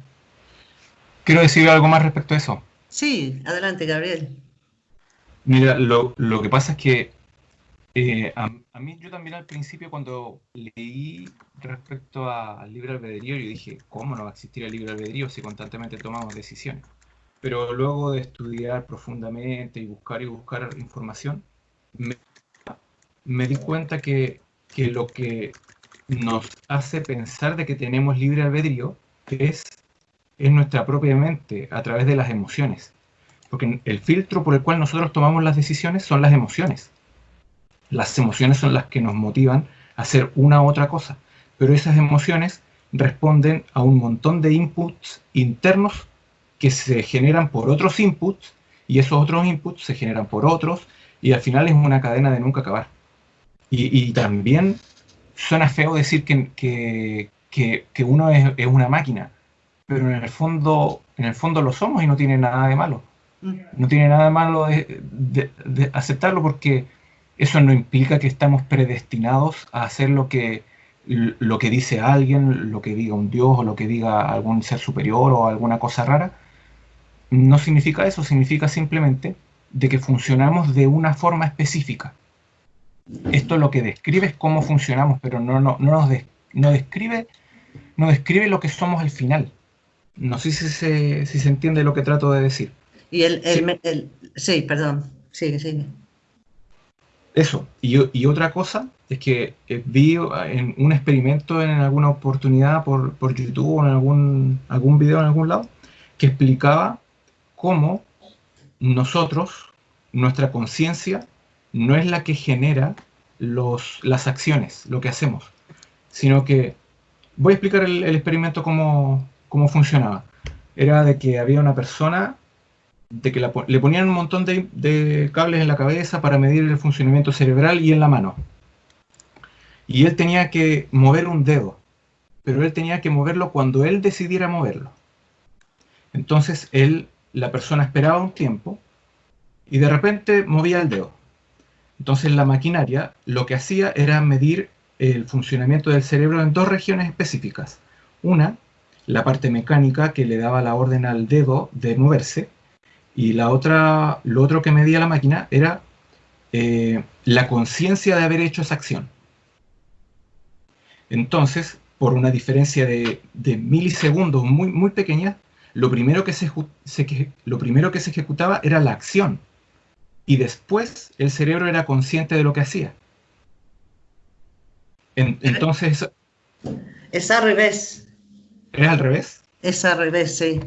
Quiero decir algo más respecto a eso. Sí, adelante, Gabriel. Mira, lo, lo que pasa es que Eh, a, mí yo también al principio cuando leí respecto al libre albedrío, yo dije, ¿cómo no va a existir el libre albedrío si constantemente tomamos decisiones? Pero luego de estudiar profundamente y buscar y buscar información, me, di cuenta que, que, lo que nos hace pensar de que tenemos libre albedrío es, es nuestra propia mente a través de las emociones. Porque el filtro por el cual nosotros tomamos las decisiones son las emociones las emociones son las que nos motivan a hacer una u otra cosa, pero esas emociones responden a un montón de inputs internos que se generan por otros inputs y esos otros inputs se generan por otros y al final es una cadena de nunca acabar. Y, también suena feo decir que, que, uno es, una máquina, pero en el, fondo, en el fondo lo somos y no tiene nada de malo. Mm. No tiene nada de malo de aceptarlo porque eso no implica que estamos predestinados a hacer lo que, lo que dice alguien, lo que diga un Dios o lo que diga algún ser superior o alguna cosa rara. No significa eso, significa simplemente de que funcionamos de una forma específica. Esto lo que describe es cómo funcionamos, pero no, no, no nos no describe, no describe lo que somos al final. No sé si se, si se entiende lo que trato de decir. Y el, el, el sí, perdón, sigue, sigue. Eso. Y, otra cosa es que eh, vi en un experimento en alguna oportunidad por, YouTube o en algún, algún video en algún lado que explicaba cómo nosotros, nuestra conciencia, no es la que genera los, las acciones, lo que hacemos, sino que voy a explicar el, experimento cómo, cómo funcionaba. Era de que había una persona de que le ponían un montón de, cables en la cabeza para medir el funcionamiento cerebral y en la mano. Y él tenía que mover un dedo, pero él tenía que moverlo cuando él decidiera moverlo. Entonces él, la persona esperaba un tiempo y de repente movía el dedo. Entonces la maquinaria lo que hacía era medir el funcionamiento del cerebro en dos regiones específicas. Una, la parte mecánica que le daba la orden al dedo de moverse, y la otra, lo otro que medía la máquina era eh, la conciencia de haber hecho esa acción. Entonces, por una diferencia de, milisegundos muy, muy pequeña, lo primero, que se, lo primero que se ejecutaba era la acción. Y después el cerebro era consciente de lo que hacía. entonces... Es al revés. ¿Es al revés? Es al revés, sí.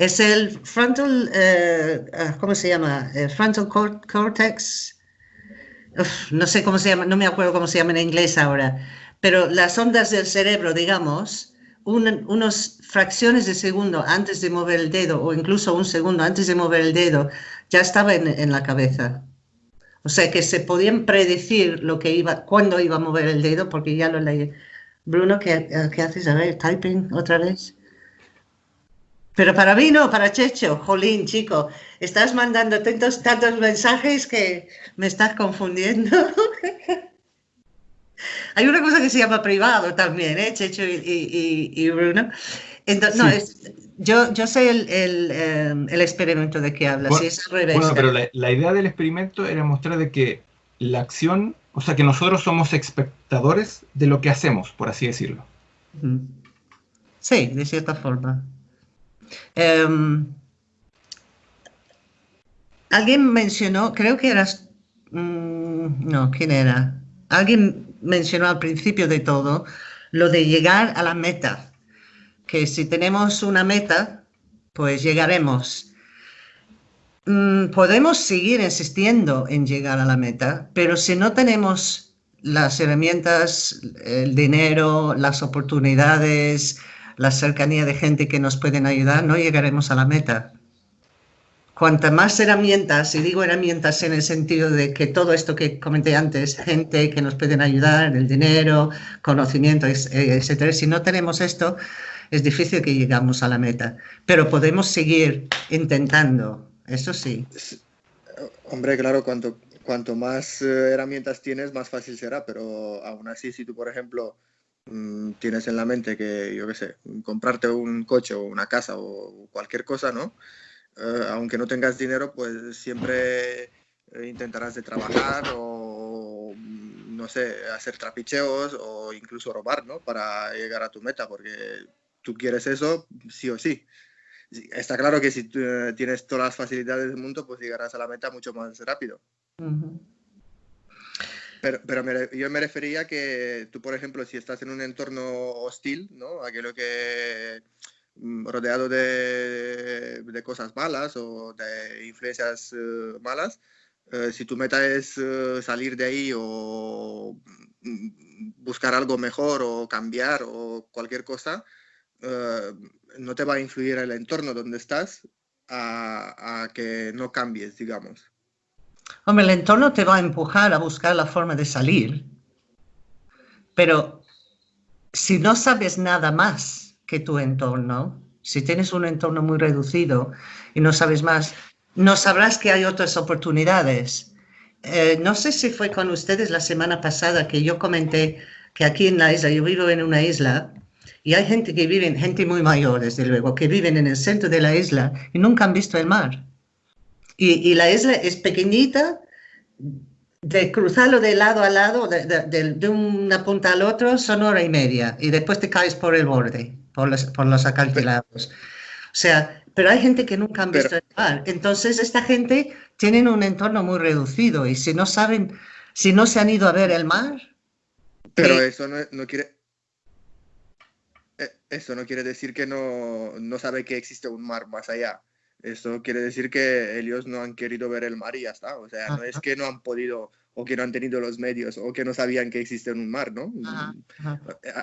Es el frontal, eh, ah, ¿cómo se llama? El frontal cortex. no sé cómo se llama, no me acuerdo cómo se llama en inglés ahora, pero las ondas del cerebro, digamos, unas fracciones de segundo antes de mover el dedo, o incluso un segundo antes de mover el dedo, ya estaba en, la cabeza. O sea que se podían predecir lo que iba, cuándo iba a mover el dedo, porque ya lo leí. Bruno, ¿qué, qué haces? A ver, typing otra vez. Pero para mí no, para Checho, jolín, chico, estás mandando tantos, tantos mensajes que me estás confundiendo. Hay una cosa que se llama privado también, ¿eh? Checho y, Bruno. Entonces, no, es, yo, yo sé el, el, em, el, experimento de que hablas, bueno, es Bueno, pero la, idea del experimento era mostrar de que la acción, o sea, que nosotros somos espectadores de lo que hacemos, por así decirlo. Sí, de cierta forma. Em, alguien mencionó, creo que eras, mm, no, ¿quién era? Alguien mencionó al principio de todo lo de llegar a la meta, que si tenemos una meta, pues llegaremos. Mm, podemos seguir insistiendo en llegar a la meta, pero si no tenemos las herramientas, el dinero, las oportunidades, la cercanía de gente que nos pueden ayudar, no llegaremos a la meta. Cuanta más herramientas, y digo herramientas en el sentido de que todo esto que comenté antes, gente que nos pueden ayudar, el dinero, conocimiento, etcétera, si no tenemos esto, es difícil que llegamos a la meta. Pero podemos seguir intentando, eso sí. Hombre, claro, cuanto, cuanto más eh, herramientas tienes, más fácil será, pero aún así, si tú, por ejemplo, Mm, tienes en la mente que, yo qué sé, comprarte un coche o una casa o cualquier cosa, ¿no? Eh, aunque no tengas dinero, pues siempre eh, intentarás de trabajar o no sé, hacer trapicheos o incluso robar, ¿no? Para llegar a tu meta, porque tú quieres eso sí o sí. Está claro que si eh, tienes todas las facilidades del mundo, pues llegarás a la meta mucho más rápido. Pero, pero yo me refería que tú, por ejemplo, si estás en un entorno hostil, ¿no? Aquello que mm, rodeado de, de cosas malas o de influencias eh, malas, eh, si tu meta es eh, salir de ahí o mm, buscar algo mejor o cambiar o cualquier cosa, no te va a influir el entorno donde estás a que no cambies, digamos. Hombre, el entorno te va a empujar a buscar la forma de salir, pero si no sabes nada más que tu entorno, si tienes un entorno muy reducido y no sabes más, no sabrás que hay otras oportunidades. Eh, no sé si fue con ustedes la semana pasada que yo comenté que aquí en la isla, yo vivo en una isla y hay gente que vive, gente muy mayor desde luego, que viven en el centro de la isla y nunca han visto el mar. Y, la isla es pequeñita, de cruzarlo de lado a lado, de, una punta al otro, son hora y media, y después te caes por el borde, por los, por los acantilados. O sea, pero hay gente que nunca han visto el mar. Entonces, esta gente tiene un entorno muy reducido, y si no saben, si no se han ido a ver el mar... Pero eso no, no quiere... Eh, eso no quiere decir que no, no sabe que existe un mar más allá. Eso quiere decir que ellos no han querido ver el mar y ya está. O sea, no es que no han podido o que no han tenido los medios o que no sabían que existe un mar, ¿no?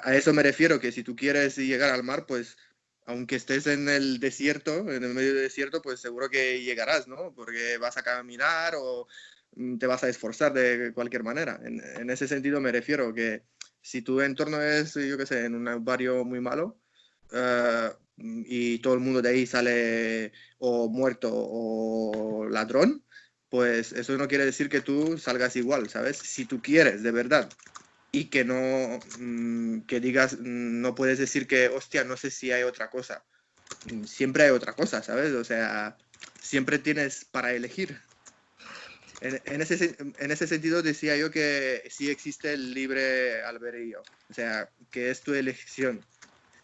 A, eso me refiero, que si tú quieres llegar al mar, pues aunque estés en el desierto, en el medio del desierto, pues seguro que llegarás, ¿no? Porque vas a caminar o mm, te vas a esforzar de cualquier manera. En, ese sentido me refiero que si tu entorno es, yo qué sé, en un barrio muy malo, uh, y todo el mundo de ahí sale o muerto o ladrón, pues eso no quiere decir que tú salgas igual, ¿sabes? Si tú quieres, de verdad, y que no, mm, que digas, mm, no puedes decir que, hostia, no sé si hay otra cosa. Mm, siempre hay otra cosa, ¿sabes? O sea, siempre tienes para elegir. En, ese, en ese sentido decía yo que sí existe el libre albedrío, o sea, que es tu elección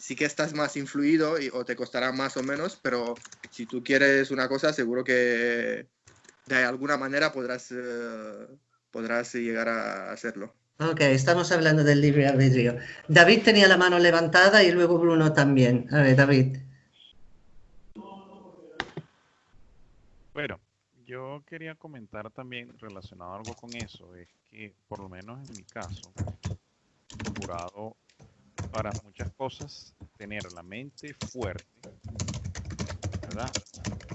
sí que estás más influido y, o te costará más o menos, pero si tú quieres una cosa, seguro que de alguna manera podrás, eh, podrás llegar a hacerlo. Ok, estamos hablando del libre albedrío. David tenía la mano levantada y luego Bruno también. A ver, David. Bueno, yo quería comentar también relacionado algo con eso, es que por lo menos en mi caso, jurado para muchas cosas tener la mente fuerte, ¿verdad?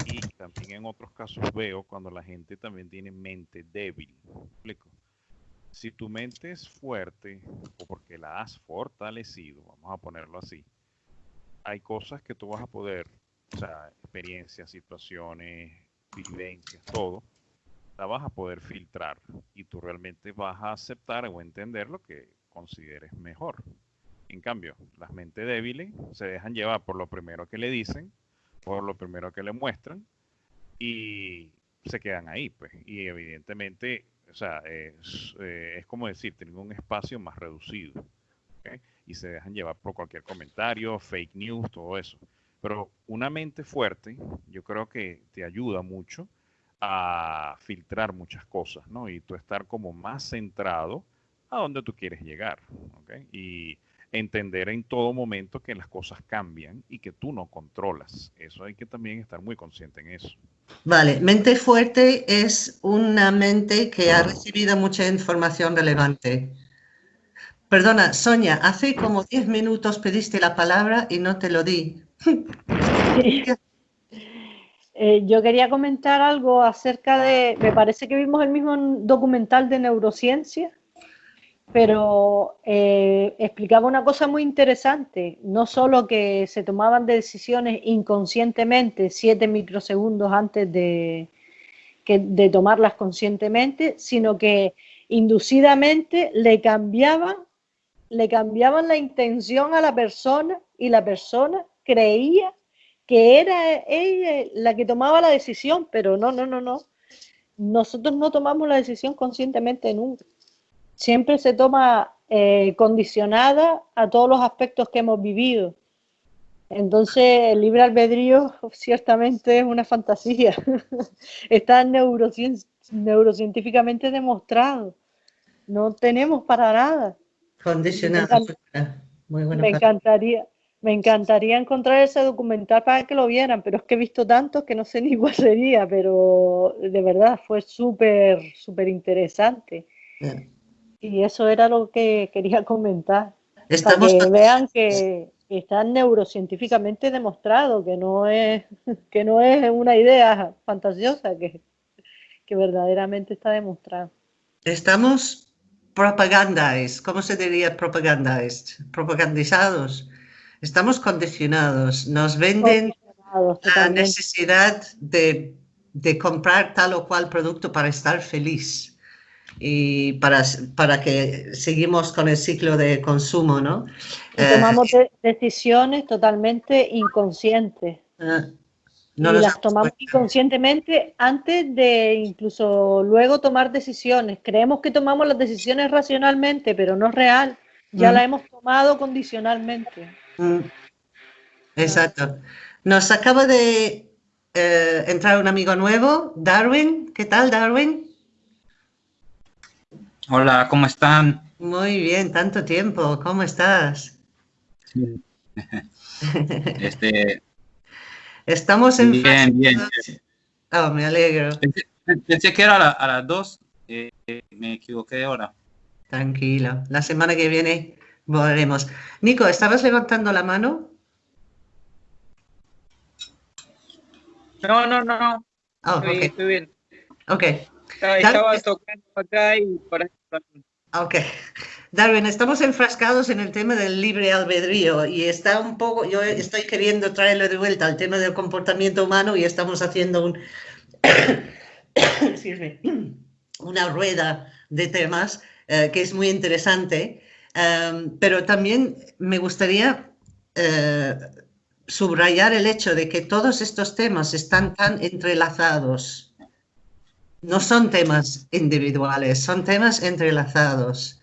Y también en otros casos veo cuando la gente también tiene mente débil. explico? Si tu mente es fuerte o porque la has fortalecido, vamos a ponerlo así, hay cosas que tú vas a poder, o sea, experiencias, situaciones, vivencias, todo, la vas a poder filtrar y tú realmente vas a aceptar o entender lo que consideres mejor. En cambio, las mentes débiles se dejan llevar por lo primero que le dicen, por lo primero que le muestran y se quedan ahí, pues. Y evidentemente, o sea, es, eh, como decir, tienen un espacio más reducido. Y se dejan llevar por cualquier comentario, fake news, todo eso. Pero una mente fuerte, yo creo que te ayuda mucho a filtrar muchas cosas, ¿no? Y tú estar como más centrado a donde tú quieres llegar, ¿ok? Entender en todo momento que las cosas cambian y que tú no controlas. Eso hay que también estar muy consciente en eso. Vale, mente fuerte es una mente que ha recibido mucha información relevante. Perdona, Sonia, hace como 10 minutos pediste la palabra y no te lo di. Eh, yo quería comentar algo acerca de, me parece que vimos el mismo documental de neurociencia pero eh, explicaba una cosa muy interesante, no solo que se tomaban decisiones inconscientemente siete microsegundos antes de, de tomarlas conscientemente, sino que inducidamente le cambiaban, le cambiaban la intención a la persona y la persona creía que era ella la que tomaba la decisión, pero no, no, no, no. Nosotros no tomamos la decisión conscientemente nunca. Siempre se toma eh, condicionada a todos los aspectos que hemos vivido. Entonces, el libre albedrío ciertamente es una fantasía. Está neurocientíficamente demostrado. No tenemos para nada. Condicionado. Muy me encantaría, me encantaría encontrar ese documental para que lo vieran, pero es que he visto tantos que no sé ni cuál sería, pero de verdad fue súper, súper interesante. Y eso era lo que quería comentar. Estamos para que vean que, está neurocientíficamente demostrado, que no es, que no es una idea fantasiosa, que, que verdaderamente está demostrado. Estamos propagandaes, ¿cómo se diría propagandaes? Propagandizados. Estamos condicionados, nos venden la necesidad de, de comprar tal o cual producto para estar feliz y para, para que seguimos con el ciclo de consumo, ¿no? tomamos eh, decisiones totalmente inconscientes. Ah, y las tomamos inconscientemente antes de incluso luego tomar decisiones. Creemos que tomamos las decisiones racionalmente, pero no es real. Ya la hemos tomado condicionalmente. Exacto. Nos acaba de eh, entrar un amigo nuevo, Darwin. ¿Qué tal, Darwin? Hola, ¿cómo están? Muy bien, tanto tiempo. ¿Cómo estás? Este, Estamos en... Bien, bien. Oh, me alegro. Pensé, que era a, las dos, eh, me equivoqué ahora. Tranquilo, la semana que viene volveremos. Nico, ¿estabas levantando la mano? No, no, no. Oh, estoy, bien. Ok. Estaba, tocando acá y por ahí. Ok. Darwin, estamos enfrascados en el tema del libre albedrío y está un poco, yo estoy queriendo traerlo de vuelta al tema del comportamiento humano y estamos haciendo un, una rueda de temas eh, que es muy interesante, em, pero también me gustaría eh, subrayar el hecho de que todos estos temas están tan entrelazados. No son temas individuales, son temas entrelazados.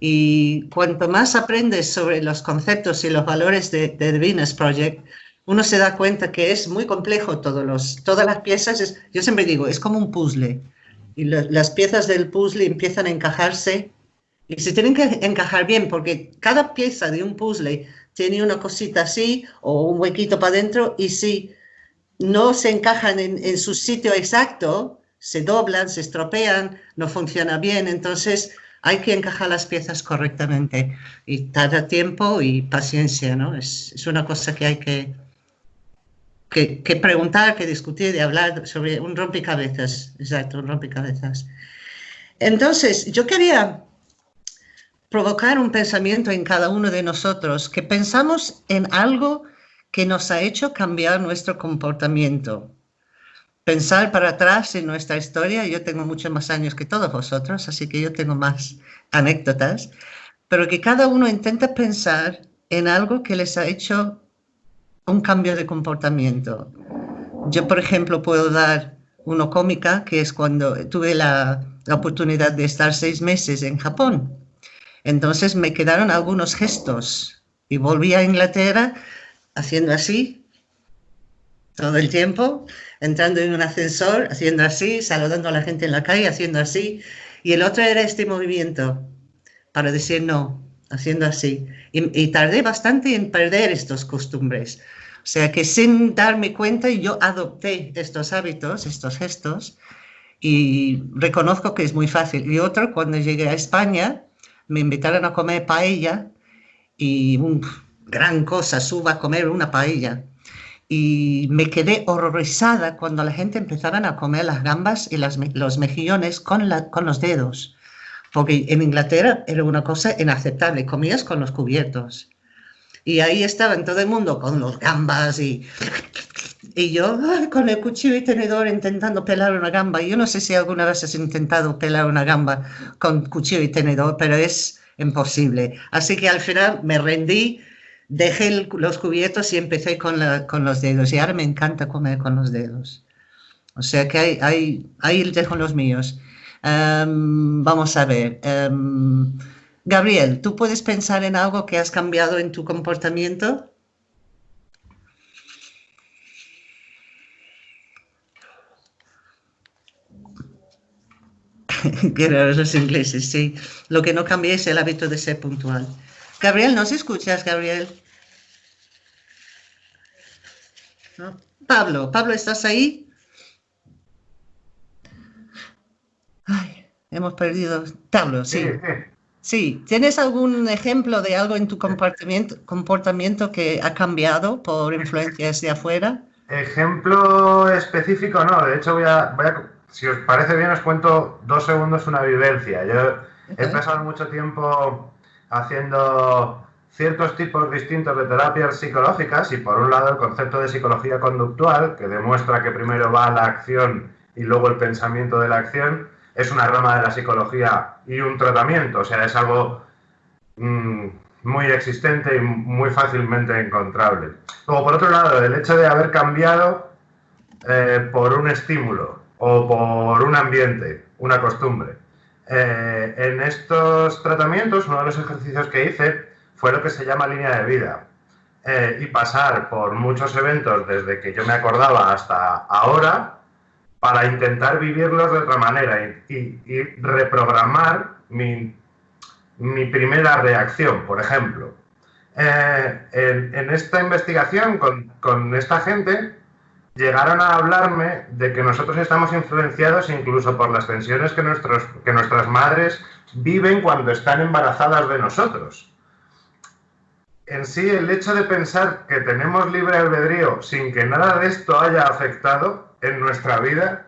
Y cuanto más aprendes sobre los conceptos y los valores de, de Venus Project, uno se da cuenta que es muy complejo todos los, todas las piezas. yo siempre digo, es como un puzzle. Y las piezas del puzzle empiezan a encajarse y se tienen que encajar bien porque cada pieza de un puzzle tiene una cosita así o un huequito para adentro y si no se encajan en, en su sitio exacto, se doblan, se estropean, no funciona bien. Entonces, hay que encajar las piezas correctamente y tarda tiempo y paciencia, ¿no? Es, es una cosa que hay que, que, que, preguntar, que discutir, de hablar sobre un rompecabezas, exacto, un rompecabezas. Entonces, yo quería provocar un pensamiento en cada uno de nosotros, que pensamos en algo que nos ha hecho cambiar nuestro comportamiento pensar para atrás en nuestra historia. Yo tengo muchos más años que todos vosotros, así que yo tengo más anécdotas, pero que cada uno intenta pensar en algo que les ha hecho un cambio de comportamiento. Yo, por ejemplo, puedo dar uno cómica, que es cuando tuve la, la oportunidad de estar seis meses en Japón. Entonces me quedaron algunos gestos y volví a Inglaterra haciendo así todo el tiempo entrando en un ascensor, haciendo así, saludando a la gente en la calle, haciendo así. Y el otro era este movimiento para decir no, haciendo así. Y, tardé bastante en perder estos costumbres. O sea que sin darme cuenta yo adopté estos hábitos, estos gestos, y reconozco que es muy fácil. Y otro, cuando llegué a España, me invitaron a comer paella y gran cosa, suba a comer una paella y me quedé horrorizada cuando la gente empezaban a comer las gambas y las, los mejillones con, los dedos, porque en Inglaterra era una cosa inaceptable, comías con los cubiertos. Y ahí estaban todo el mundo con los gambas y, y yo con el cuchillo y tenedor intentando pelar una gamba. Yo no sé si alguna vez has intentado pelar una gamba con cuchillo y tenedor, pero es imposible. Así que al final me rendí dejé los cubiertos y empecé con, los dedos. Y ahora me encanta comer con los dedos. O sea que ahí dejo los míos. Em, vamos a ver. Em, Gabriel, ¿tú puedes pensar en algo que has cambiado en tu comportamiento? Quiero los ingleses, sí. Lo que no cambie es el hábito de ser puntual. Gabriel, ¿nos escuchas, Gabriel? Pablo, Pablo, ¿estás ahí? Ay, hemos perdido. Pablo, sí. Sí, ¿tienes algún ejemplo de algo en tu comportamiento, comportamiento que ha cambiado por influencias de afuera? Ejemplo específico, no. De hecho, voy a, voy a si os parece bien, os cuento dos segundos una vivencia. Yo he pasado mucho tiempo haciendo ciertos tipos distintos de terapias psicológicas y por un lado el concepto de psicología conductual, que demuestra que primero va la acción y luego el pensamiento de la acción, es una rama de la psicología y un tratamiento, o sea, es algo mm, muy existente y muy fácilmente encontrable. Luego, por otro lado, el hecho de haber cambiado eh, por un estímulo, o por un ambiente, una costumbre. Eh, en estos tratamientos, uno de los ejercicios que hice fue lo que se llama línea de vida. Eh, y pasar por muchos eventos desde que yo me acordaba hasta ahora para intentar vivirlos de otra manera y, reprogramar mi, primera reacción, por ejemplo. Eh, en, esta investigación con, con esta gente, llegaron a hablarme de que nosotros estamos influenciados incluso por las tensiones que, nuestros, que nuestras madres viven cuando están embarazadas de nosotros. En sí, el hecho de pensar que tenemos libre albedrío sin que nada de esto haya afectado en nuestra vida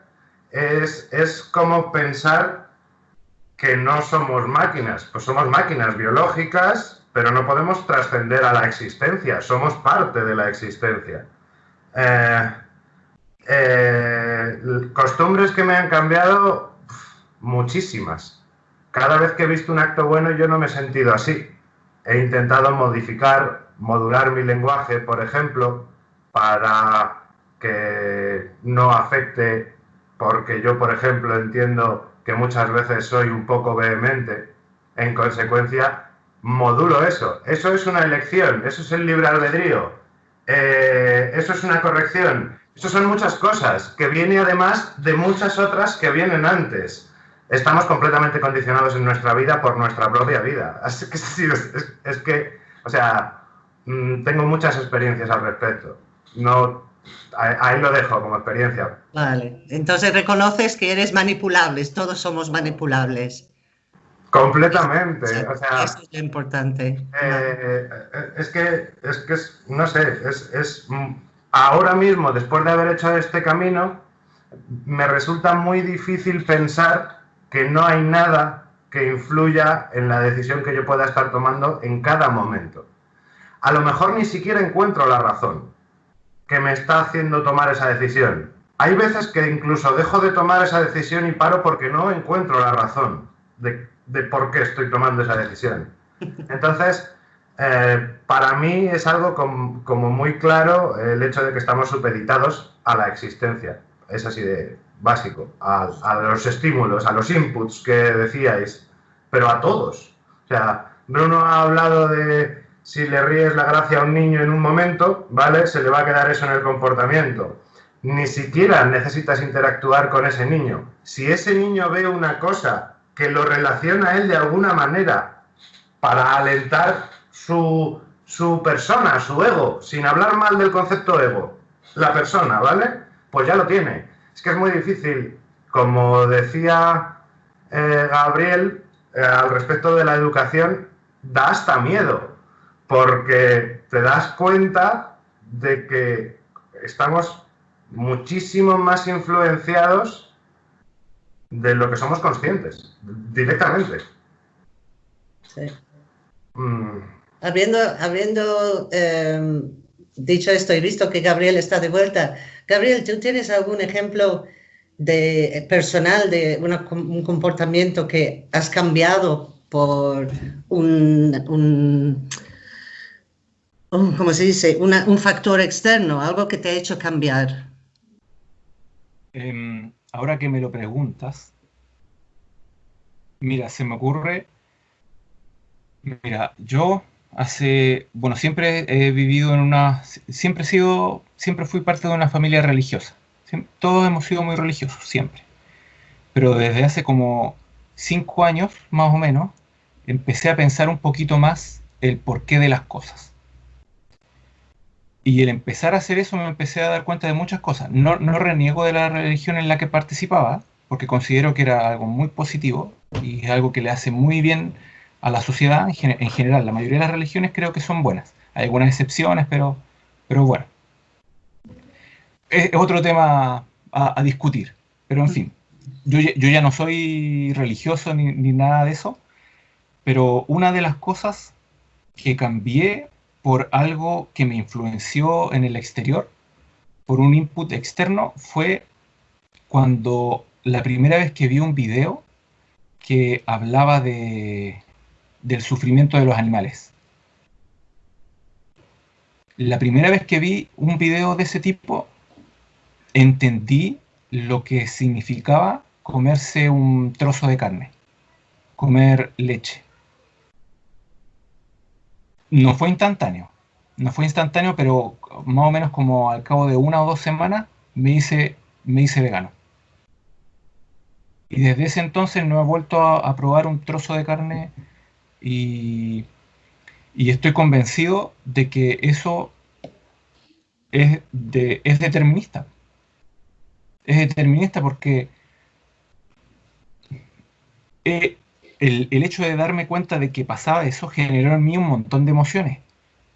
es, es como pensar que no somos máquinas. Pues somos máquinas biológicas, pero no podemos trascender a la existencia, somos parte de la existencia. Eh, eh, costumbres que me han cambiado, muchísimas. Cada vez que he visto un acto bueno yo no me he sentido así. He intentado modificar, modular mi lenguaje, por ejemplo, para que no afecte, porque yo, por ejemplo, entiendo que muchas veces soy un poco vehemente. En consecuencia, modulo eso. Eso es una elección, eso es el libre albedrío. Eh, eso es una corrección. Eso son muchas cosas, que viene además de muchas otras que vienen antes. Estamos completamente condicionados en nuestra vida por nuestra propia vida. Así que es, que, o sea, mm, tengo muchas experiencias al respecto. No, ahí lo dejo como experiencia. Vale, entonces reconoces que eres manipulable, todos somos manipulables. Completamente, o sea, eso es lo importante. Eh, eh, es que, es que, no sé, es, es ahora mismo, después de haber hecho este camino, me resulta muy difícil pensar que no hay nada que influya en la decisión que yo pueda estar tomando en cada momento. A lo mejor ni siquiera encuentro la razón que me está haciendo tomar esa decisión. Hay veces que incluso dejo de tomar esa decisión y paro porque no encuentro la razón de, por qué estoy tomando esa decisión. Entonces, eh, para mí es algo como muy claro el hecho de que estamos supeditados a la existencia. Es así de básico, a, los estímulos, a los inputs que decíais, pero a todos. O sea, Bruno ha hablado de si le ríes la gracia a un niño en un momento, ¿vale? Se le va a quedar eso en el comportamiento. Ni siquiera necesitas interactuar con ese niño. Si ese niño ve una cosa que lo relaciona a él de alguna manera para alentar su, su persona, su ego, sin hablar mal del concepto ego, la persona, ¿vale? Pues ya lo tiene. Es que es muy difícil, como decía eh, Gabriel, eh, al respecto de la educación, da hasta miedo, porque te das cuenta de que estamos muchísimo más influenciados de lo que somos conscientes, directamente. Sí. Mm. Habiendo, em, dicho esto y visto que Gabriel está de vuelta, Gabriel, ¿tú tienes algún ejemplo de personal de un comportamiento que has cambiado por un, ¿cómo se dice? un factor externo, algo que te ha hecho cambiar. Em, ahora que me lo preguntas, Mira, se me ocurre. Mira, yo hace. Bueno, siempre he vivido en una. Siempre he sido. Siempre fui parte de una familia religiosa. todos hemos sido muy religiosos, siempre. Pero desde hace como cinco años, más o menos, empecé a pensar un poquito más el porqué de las cosas. Y el empezar a hacer eso me empecé a dar cuenta de muchas cosas. No, no reniego de la religión en la que participaba, porque considero que era algo muy positivo y algo que le hace muy bien a la sociedad en, general. La mayoría de las religiones creo que son buenas. Hay algunas excepciones, pero, pero bueno. Es, otro tema a, discutir. Pero en fin, yo, yo, ya no soy religioso ni, ni nada de eso, pero una de las cosas que cambié por algo que me influenció en el exterior, por un input externo, fue cuando la primera vez que vi un video que hablaba de, del sufrimiento de los animales. La primera vez que vi un video de ese tipo, entendí lo que significaba comerse un trozo de carne, comer leche no fue instantáneo. No fue instantáneo, pero más o menos como al cabo de una o dos semanas me hice, me hice vegano. Y desde ese entonces no he vuelto a, probar un trozo de carne y, estoy convencido de que eso es, es determinista. Es determinista porque el, hecho de darme cuenta de que pasaba eso generó en mí un montón de emociones.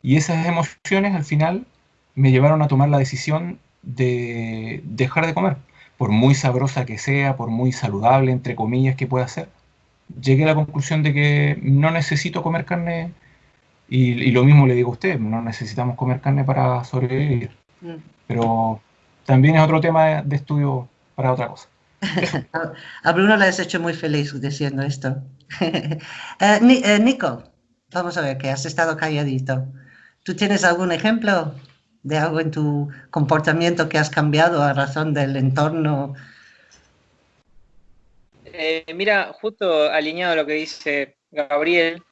Y esas emociones al final me llevaron a tomar la decisión de dejar de comer. Por muy sabrosa que sea, por muy saludable, entre comillas, que pueda ser, llegué a la conclusión de que no necesito comer carne. Y, lo mismo le digo a usted, no necesitamos comer carne para sobrevivir. Mm. Pero también es otro tema de estudio para otra cosa. A Bruno le has hecho muy feliz diciendo esto. Eh, Nico, vamos a ver, que has estado calladito. ¿Tú tienes algún ejemplo de algo en tu comportamiento que has cambiado a razón del entorno? Eh, mira, justo alineado a lo que dice Gabriel,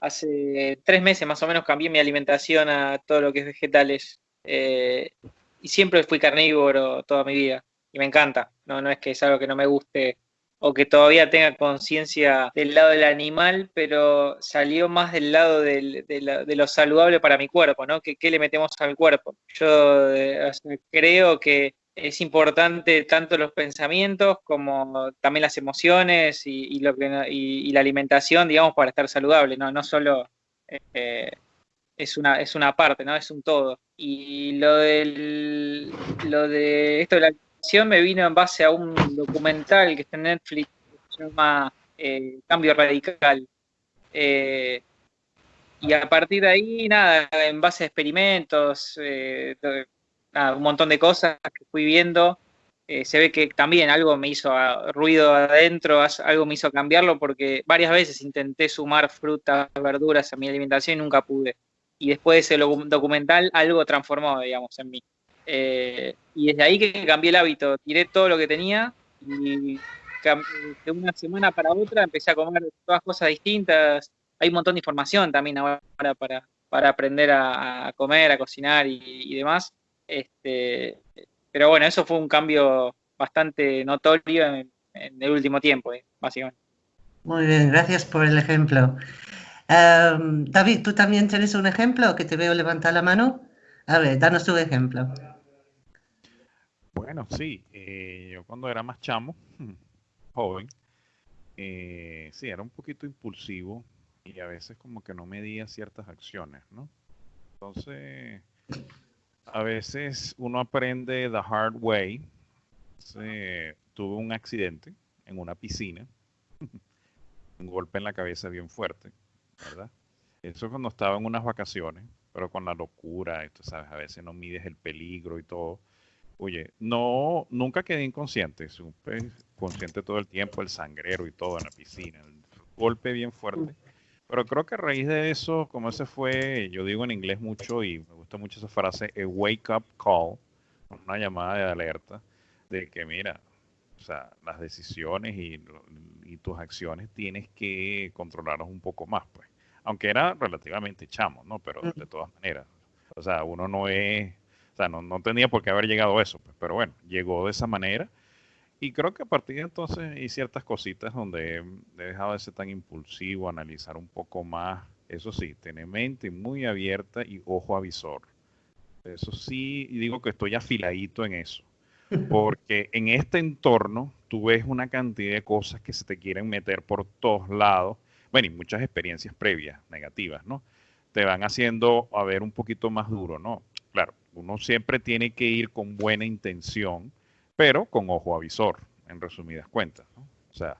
hace tres meses más o menos cambié mi alimentación a todo lo que es vegetales. y siempre fui carnívoro toda mi vida y me encanta. No, no es que es algo que no me guste o que todavía tenga conciencia del lado del animal, pero salió más del lado de, lo saludable para mi cuerpo, ¿no? ¿Qué, le metemos al cuerpo? Yo eh, creo que es importante tanto los pensamientos como también las emociones y, lo que, y, la alimentación, digamos, para estar saludable, ¿no? No solo eh, es, una, es una parte, ¿no? Es un todo. Y lo, del, lo de esto de la me vino en base a un documental que está en Netflix que se llama eh, Cambio Radical. Eh, y a partir de ahí, nada, en base a experimentos, eh, un montón de cosas que fui viendo, se ve que también algo me hizo ruido adentro, algo me hizo cambiarlo porque varias veces intenté sumar frutas, verduras a mi alimentación y nunca pude. Y después de ese documental algo transformó, digamos, en mí. Eh, y desde ahí que cambié el hábito, tiré todo lo que tenía y de una semana para otra empecé a comer todas cosas distintas. Hay un montón de información también ahora para, para aprender a, comer, a cocinar y, demás. Este, pero bueno, eso fue un cambio bastante notorio en, el último tiempo, eh, básicamente. Muy bien, gracias por el ejemplo. Em, David, ¿tú también tienes un ejemplo que te veo levantar la mano? A ver, danos tu ejemplo. Bueno, sí, eh, yo cuando era más chamo, joven, eh, sí, era un poquito impulsivo y a veces como que no medía ciertas acciones, ¿no? Entonces, a veces uno aprende the hard way. tuve un accidente en una piscina, un golpe en la cabeza bien fuerte, ¿verdad? Eso cuando estaba en unas vacaciones, pero con la locura, tú sabes, a veces no mides el peligro y todo. Oye, no, nunca quedé inconsciente, supe consciente todo el tiempo, el sangrero y todo en la piscina, el golpe bien fuerte. Pero creo que a raíz de eso, como ese fue, yo digo en inglés mucho y me gusta mucho esa frase, a wake up call, una llamada de alerta, de que mira, O sea, las decisiones y, tus acciones tienes que controlarlos un poco más, pues. Aunque era relativamente chamo, ¿no? Pero de todas maneras. O sea, uno no es, o sea, no, no tenía por qué haber llegado a eso, pues. Pero bueno, llegó de esa manera. Y creo que a partir de entonces hay ciertas cositas donde he dejado de ser tan impulsivo, analizar un poco más. Eso sí, tener mente muy abierta y ojo avisor. Eso sí, digo que estoy afiladito en eso. Porque en este entorno tú ves una cantidad de cosas que se te quieren meter por todos lados. Bueno, y muchas experiencias previas, negativas, ¿no? Te van haciendo a ver un poquito más duro, ¿no? Claro, uno siempre tiene que ir con buena intención, pero con ojo avisor, en resumidas cuentas. O sea,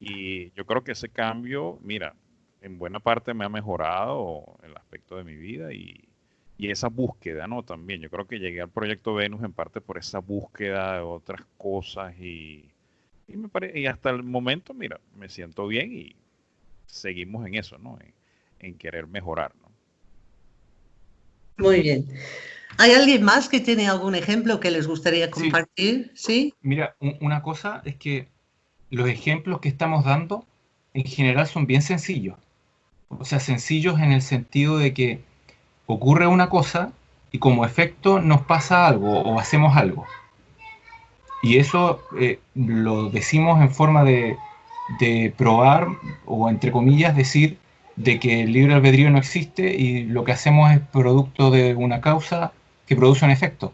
y yo creo que ese cambio, mira, en buena parte me ha mejorado el aspecto de mi vida y, y esa búsqueda, ¿no? También yo creo que llegué al proyecto Venus en parte por esa búsqueda de otras cosas y, y, me y hasta el momento, mira, me siento bien y seguimos en eso, ¿no? En, querer mejorar, ¿no? Muy bien. ¿Hay alguien más que tiene algún ejemplo que les gustaría compartir? Sí. Mira, una cosa es que los ejemplos que estamos dando en general son bien sencillos. O sea, sencillos en el sentido de que ocurre una cosa y como efecto nos pasa algo o hacemos algo. Y eso eh, lo decimos en forma de, probar o entre comillas decir de que el libre albedrío no existe y lo que hacemos es producto de una causa que produce un efecto.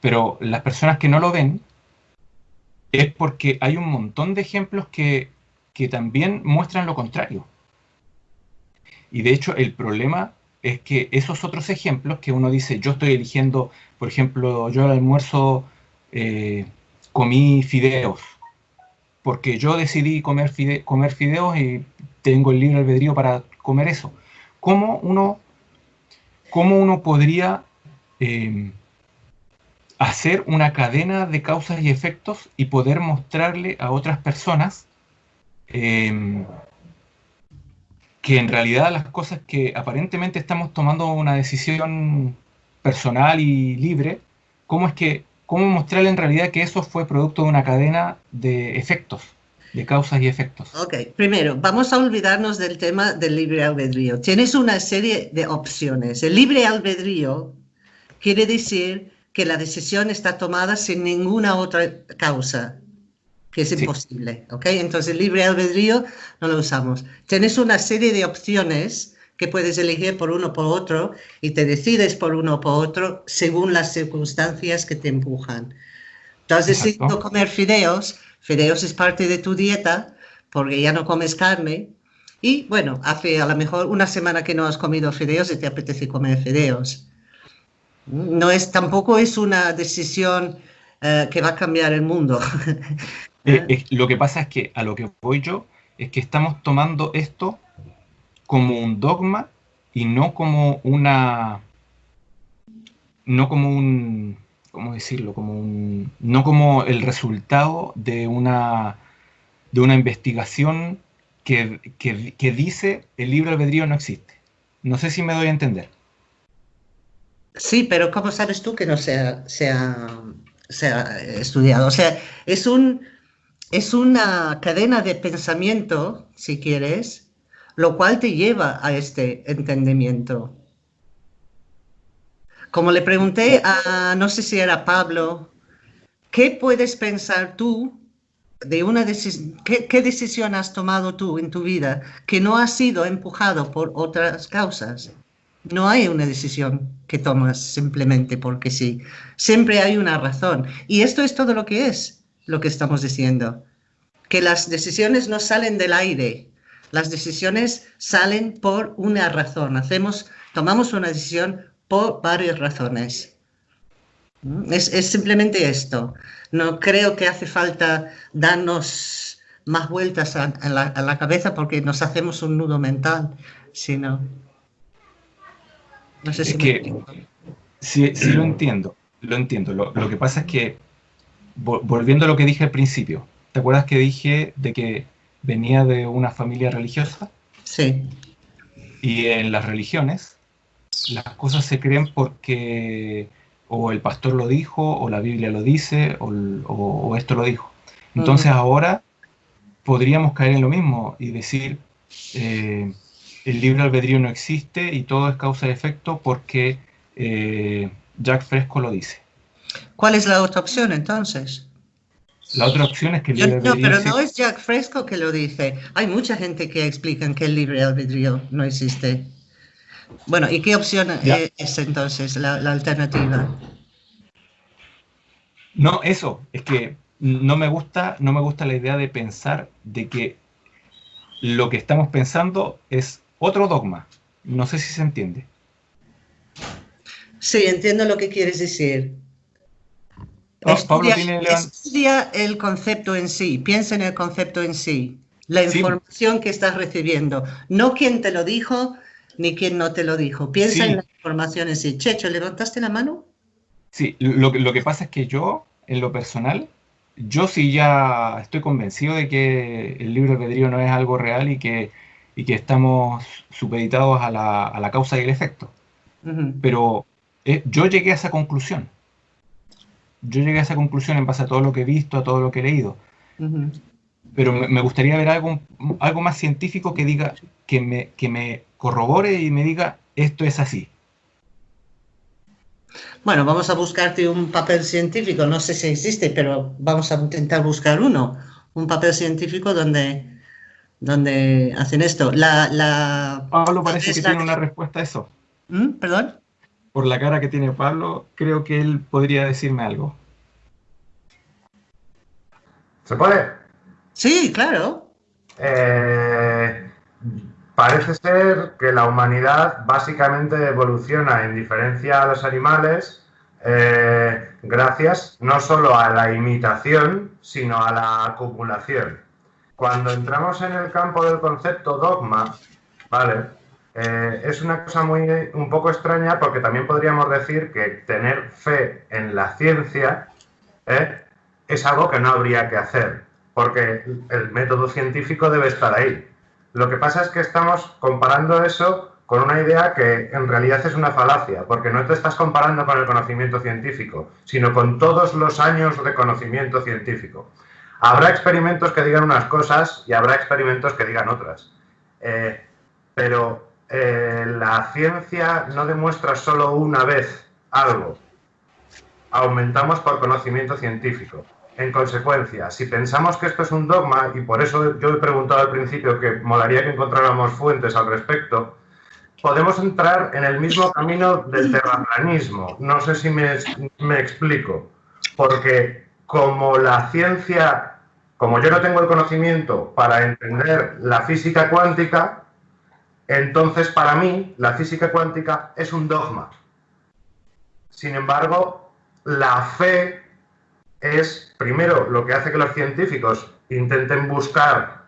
Pero las personas que no lo ven es porque hay un montón de ejemplos que, que también muestran lo contrario. Y de hecho el problema es que esos otros ejemplos que uno dice, yo estoy eligiendo, por ejemplo, yo al almuerzo eh, comí fideos, porque yo decidí comer, comer fideos y tengo el libre albedrío para comer eso. ¿Cómo uno, cómo uno podría eh, hacer una cadena de causas y efectos y poder mostrarle a otras personas eh, que en realidad las cosas que aparentemente estamos tomando una decisión personal y libre, ¿cómo es que, cómo mostrarle en realidad que eso fue producto de una cadena de efectos, de causas y efectos? Ok, primero, vamos a olvidarnos del tema del libre albedrío. Tienes una serie de opciones. El libre albedrío quiere decir que la decisión está tomada sin ninguna otra causa que es imposible, ¿ok? Entonces, libre albedrío no lo usamos. Tienes una serie de opciones que puedes elegir por uno o por otro y te decides por uno o por otro según las circunstancias que te empujan. Tú has decidido comer fideos, fideos es parte de tu dieta porque ya no comes carne y bueno, hace a lo mejor una semana que no has comido fideos y te apetece comer fideos. No es, tampoco es una decisión eh, que va a cambiar el mundo. Eh, lo que pasa es que a lo que voy yo es que estamos tomando esto como un dogma y no como una no como un cómo decirlo como un no como el resultado de una de una investigación que, que, dice el libre albedrío no existe. No sé si me doy a entender sí pero cómo sabes tú que no sea sea sea estudiado o sea es un es una cadena de pensamiento, si quieres, lo cual te lleva a este entendimiento. Como le pregunté a, no sé si era Pablo, ¿qué puedes pensar tú de una decisión, qué, qué, decisión has tomado tú en tu vida que no ha sido empujado por otras causas? No hay una decisión que tomas simplemente porque sí. Siempre hay una razón. Y esto es todo lo que es lo que estamos diciendo, que las decisiones no salen del aire, las decisiones salen por una razón, hacemos, tomamos una decisión por varias razones. Es, simplemente esto. No creo que hace falta darnos más vueltas a, la, cabeza porque nos hacemos un nudo mental, sino... No sé si... que, sí, lo entiendo, lo entiendo. lo que pasa es que volviendo a lo que dije al principio, ¿te acuerdas que dije de que venía de una familia religiosa? Sí. Y en las religiones, las cosas se creen porque o el pastor lo dijo, o la Biblia lo dice, o, esto lo dijo. Entonces ahora podríamos caer en lo mismo y decir, eh, el libre albedrío no existe y todo es causa y efecto porque eh, Jack Fresco lo dice. ¿Cuál es la otra opción entonces? La otra opción es que el libre albedrío... No, pero no es Jack Fresco que lo dice. Hay mucha gente que explica que el libre albedrío no existe. Bueno, ¿y qué opción es entonces la, alternativa? No, eso, es que no me gusta, no me gusta la idea de pensar de que lo que estamos pensando es otro dogma. No sé si se entiende. Sí, entiendo lo que quieres decir. estudia, el concepto en sí, piensa en el concepto en sí, la información que estás recibiendo, no quién te lo dijo, ni quien no te lo dijo. Piensa en las informaciones. Y Checho, ¿levantaste la mano? Sí, lo, lo que pasa es que yo, en lo personal, yo sí ya estoy convencido de que el libro de Pedrío no es algo real y que, y que estamos supeditados a la, a la, causa y el efecto. Pero eh, yo llegué a esa conclusión. Yo llegué a esa conclusión en base a todo lo que he visto, a todo lo que he leído. Pero me, me, gustaría ver algo, algo más científico que diga, que me, que me corrobore y me diga esto es así. Bueno, vamos a buscarte un papel científico, no sé si existe, pero vamos a intentar buscar uno, un papel científico donde, donde hacen esto. La, la Pablo parece que tiene una respuesta a eso. ¿Mm? ¿Perdón? Por la cara que tiene Pablo, creo que él podría decirme algo. ¿Se puede? Sí, claro. Eh, Parece ser que la humanidad básicamente evoluciona en diferencia a los animales eh, gracias no solo a la imitación, sino a la acumulación. Cuando entramos en el campo del concepto dogma, ¿vale? Eh, es una cosa muy un poco extraña porque también podríamos decir que tener fe en la ciencia ¿eh? es algo que no habría que hacer, porque el método científico debe estar ahí. Lo que pasa es que estamos comparando eso con una idea que en realidad es una falacia, porque no te estás comparando con el conocimiento científico, sino con todos los años de conocimiento científico. Habrá experimentos que digan unas cosas y habrá experimentos que digan otras. Eh, pero eh, la ciencia no demuestra solo una vez algo. Aumentamos por conocimiento científico. En consecuencia, si pensamos que esto es un dogma, y por eso yo he preguntado al principio que molaría que encontráramos fuentes al respecto, podemos entrar en el mismo camino del terraplanismo. No sé si me, me explico, porque como la ciencia, como yo no tengo el conocimiento para entender la física cuántica, entonces para mí la física cuántica es un dogma. Sin embargo, la fe es, primero, lo que hace que los científicos intenten buscar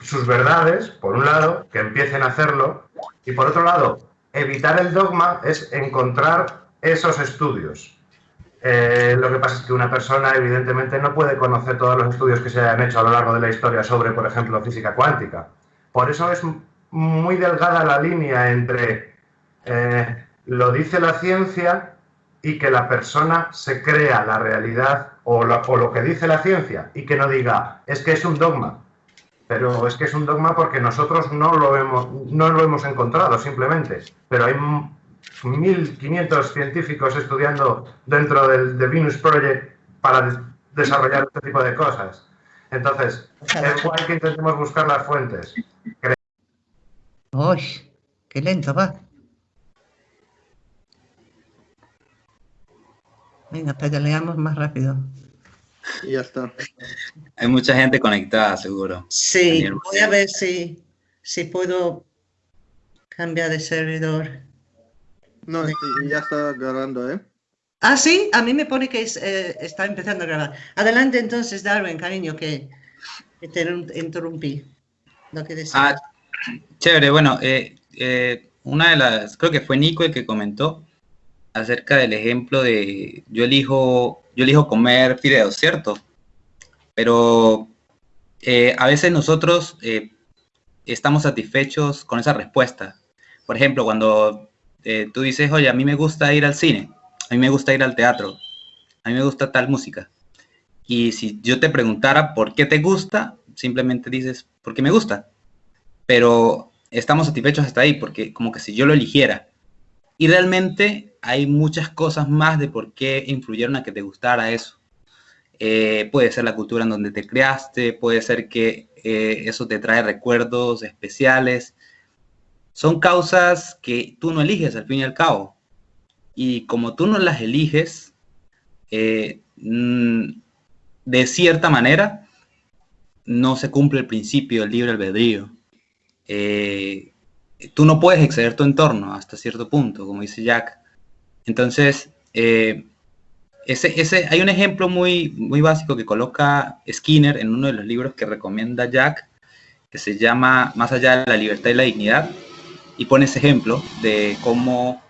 sus verdades, por un lado, que empiecen a hacerlo, y por otro lado, evitar el dogma es encontrar esos estudios. Eh, lo que pasa es que una persona, evidentemente, no puede conocer todos los estudios que se hayan hecho a lo largo de la historia sobre, por ejemplo, física cuántica. Por eso es muy delgada la línea entre eh, lo dice la ciencia y que la persona se crea la realidad o lo, que dice la ciencia y que no diga, es que es un dogma. Pero es que es un dogma porque nosotros no lo hemos, no lo hemos encontrado simplemente. Pero hay 1.500 científicos estudiando dentro del Venus Project para desarrollar este tipo de cosas. Entonces, es igual que intentemos buscar las fuentes. Uy, qué lento va. Venga, pedaleamos más rápido. Y ya está. Hay mucha gente conectada, seguro. Sí, voy a ver si, si puedo cambiar de servidor. No, ya está grabando, ¿eh? Ah, sí, a mí me pone que eh, está empezando a grabar. Adelante entonces, Darwin, cariño, que, te interrumpí. Lo que ah, chévere, bueno, eh, eh, una de las, creo que fue Nico el que comentó acerca del ejemplo de yo elijo, yo elijo comer fideos, ¿cierto? Pero eh, a veces nosotros eh, estamos satisfechos con esa respuesta. Por ejemplo, cuando eh, tú dices, oye, a mí me gusta ir al cine, a mí me gusta ir al teatro, a mí me gusta tal música. Y si yo te preguntara por qué te gusta, simplemente dices, porque me gusta. Pero estamos satisfechos hasta ahí, porque como que si yo lo eligiera. Y realmente hay muchas cosas más de por qué influyeron a que te gustara eso. Eh, puede ser la cultura en donde te creaste, puede ser que eh, eso te trae recuerdos especiales. Son causas que tú no eliges al fin y al cabo. Y como tú no las eliges, eh, mm, de cierta manera, no se cumple el principio del libre albedrío. Eh, tú no puedes exceder tu entorno hasta cierto punto, como dice Jack. Entonces, eh, hay un ejemplo muy, muy básico que coloca Skinner en uno de los libros que recomienda Jack, que se llama Más allá de la libertad y la dignidad, y pone ese ejemplo de cómo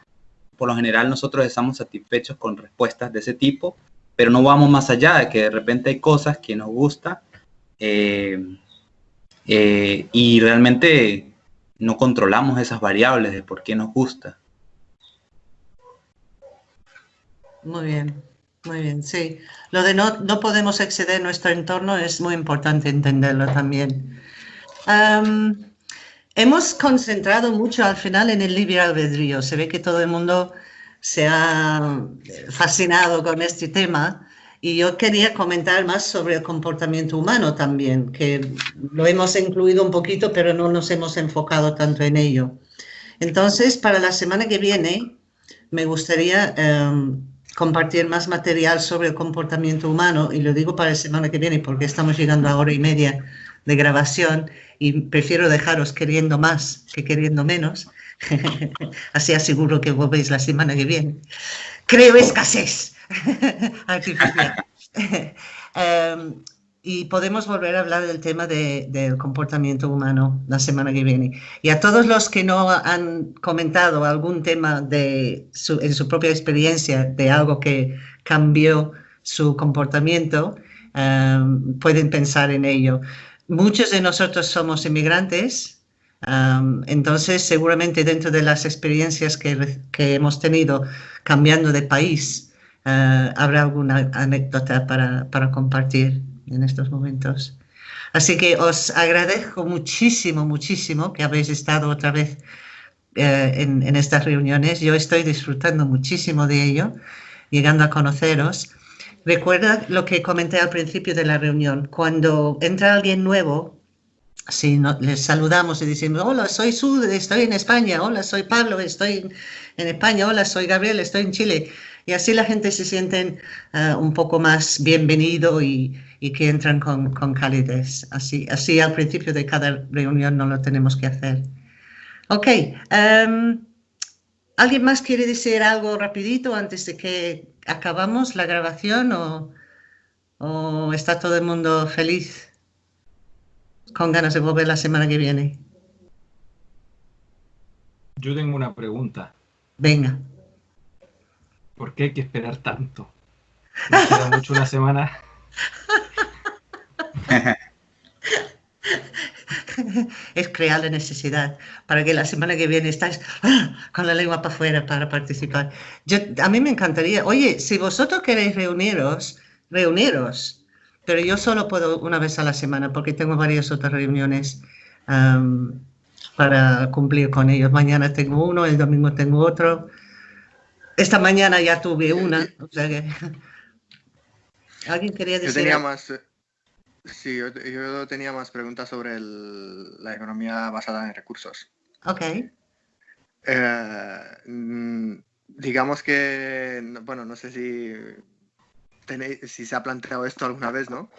por lo general nosotros estamos satisfechos con respuestas de ese tipo pero no vamos más allá de que de repente hay cosas que nos gustan eh, eh, y realmente no controlamos esas variables de por qué nos gusta. Muy bien, muy bien, sí. Lo de no podemos exceder nuestro entorno es muy importante entenderlo también. Hemos concentrado mucho al final en el libre albedrío. Se ve que todo el mundo se ha fascinado con este tema y yo quería comentar más sobre el comportamiento humano también, que lo hemos incluido un poquito, pero no nos hemos enfocado tanto en ello. Entonces, para la semana que viene, me gustaría em, compartir más material sobre el comportamiento humano, y lo digo para la semana que viene porque estamos llegando a hora y media de grabación y prefiero dejaros queriendo más que queriendo menos. Así aseguro que volvéis la semana que viene. Creo escasez artificial. Em, y podemos volver a hablar del tema del comportamiento humano la semana que viene. Y a todos los que no han comentado algún tema de en su propia experiencia de algo que cambió su comportamiento, em, pueden pensar en ello. Muchos de nosotros somos inmigrantes, entonces, seguramente dentro de las experiencias que, hemos tenido cambiando de país, uh, habrá alguna anécdota para, compartir en estos momentos. Así que os agradezco muchísimo, muchísimo que habéis estado otra vez en, en, estas reuniones. Yo estoy disfrutando muchísimo de ello, llegando a conoceros. Recuerda lo que comenté al principio de la reunión. Cuando entra alguien nuevo, si no, les saludamos y decimos, hola, soy Sud, estoy en España, hola, soy Pablo, estoy en España, hola, soy Gabriel, estoy en Chile. Y así la gente se siente uh, un poco más bienvenido y, y que entran con, con, calidez. Así, así al principio de cada reunión no lo tenemos que hacer. Ok. Um, ¿Alguien más quiere decir algo rapidito antes de que acabamos la grabación o, o está todo el mundo feliz? con ganas de volver la semana que viene. Yo tengo una pregunta. Venga. ¿Por qué hay que esperar tanto? ¿No queda mucho una semana? es crear la necesidad para que la semana que viene estáis ¡ah! con la lengua para afuera para participar. Yo, a mí me encantaría, oye, si vosotros queréis reuniros, reuniros pero yo solo puedo una vez a la semana porque tengo varias otras reuniones para cumplir con ellos. Mañana tengo uno, el domingo tengo otro. Esta mañana ya tuve una. ¿Alguien quería decir? Yo tenía más, eh, sí, yo, tenía más preguntas sobre la economía basada en recursos. Ok. Eh, mm, digamos que, bueno, no sé si si se ha planteado esto alguna vez, ¿no?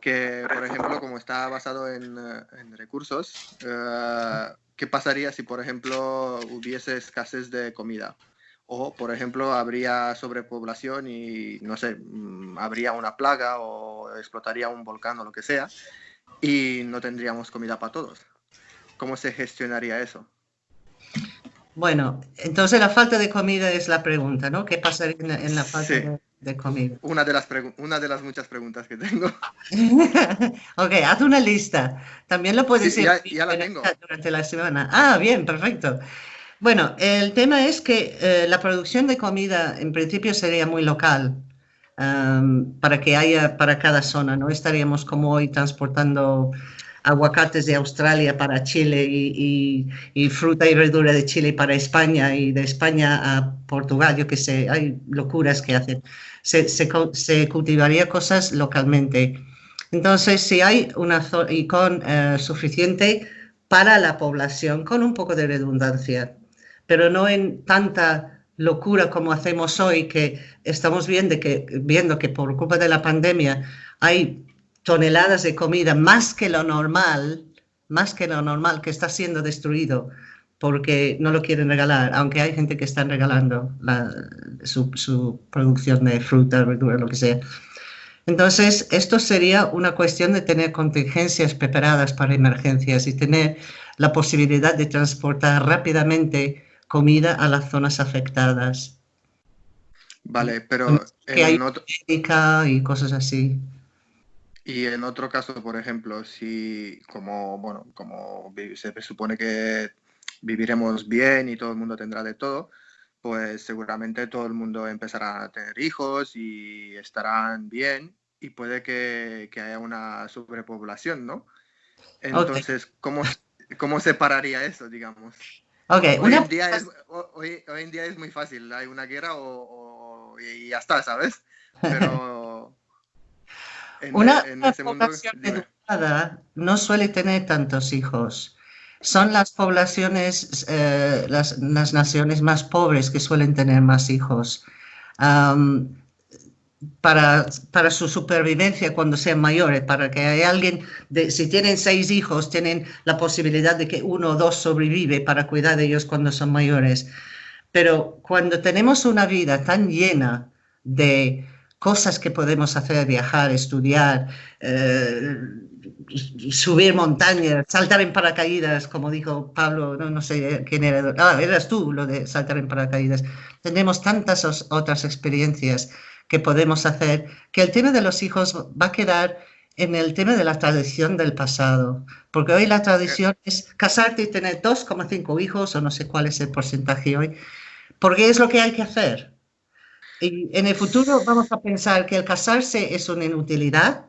Que, por ejemplo, como está basado en, eh, recursos, eh, ¿qué pasaría si, por ejemplo, hubiese escasez de comida? O, por ejemplo, habría sobrepoblación y, no sé, mm, habría una plaga o explotaría un volcán o lo que sea y no tendríamos comida para todos. ¿Cómo se gestionaría eso? Bueno, entonces la falta de comida es la pregunta, ¿no? ¿Qué pasaría en la, falta de de comida. Una de las, una de las muchas preguntas que tengo. ok, haz una lista. También lo puedes decir ya, la tengo. durante la semana. Ah, bien, perfecto. Bueno, el tema es que eh, la producción de comida en principio sería muy local. para que haya para cada zona. No estaríamos como hoy transportando aguacates de Australia para Chile y, fruta y verdura de Chile para España y de España a Portugal, yo que sé, hay locuras que hacen. Se, se, cultivaría cosas localmente. Entonces, si hay una zona y con eh, suficiente para la población, con un poco de redundancia, pero no en tanta locura como hacemos hoy, que estamos viendo que, viendo que por culpa de la pandemia hay toneladas de comida más que lo normal, más que lo normal, que está siendo destruido porque no lo quieren regalar, aunque hay gente que está regalando su, producción de fruta, verdura, lo que sea. Entonces, esto sería una cuestión de tener contingencias preparadas para emergencias y tener la posibilidad de transportar rápidamente comida a las zonas afectadas. Vale, pero que hay y cosas así. Y en otro caso, por ejemplo, si como, bueno, como se supone que viviremos bien y todo el mundo tendrá de todo, pues seguramente todo el mundo empezará a tener hijos y estarán bien y puede que, haya una sobrepoblación, ¿no? Entonces, ¿cómo, ¿cómo separaría eso, digamos? Okay, hoy, en día es, hoy, en día es muy fácil, hay una guerra o, y ya está, ¿sabes? Pero una, población educada no suele tener tantos hijos. Son las poblaciones, eh, las, naciones más pobres que suelen tener más hijos. Para, para, su supervivencia cuando sean mayores, para que haya alguien, de, si tienen seis hijos, tienen la posibilidad de que uno o dos sobrevive para cuidar de ellos cuando son mayores. Pero cuando tenemos una vida tan llena de cosas que podemos hacer, viajar, estudiar, eh, subir montañas, saltar en paracaídas, como dijo Pablo, no, no sé quién era, ah, eras tú lo de saltar en paracaídas. Tenemos tantas otras experiencias que podemos hacer que el tema de los hijos va a quedar en el tema de la tradición del pasado, porque hoy la tradición es casarte y tener 2,5 hijos o no sé cuál es el porcentaje hoy, porque es lo que hay que hacer. Y en el futuro vamos a pensar que el casarse es una inutilidad,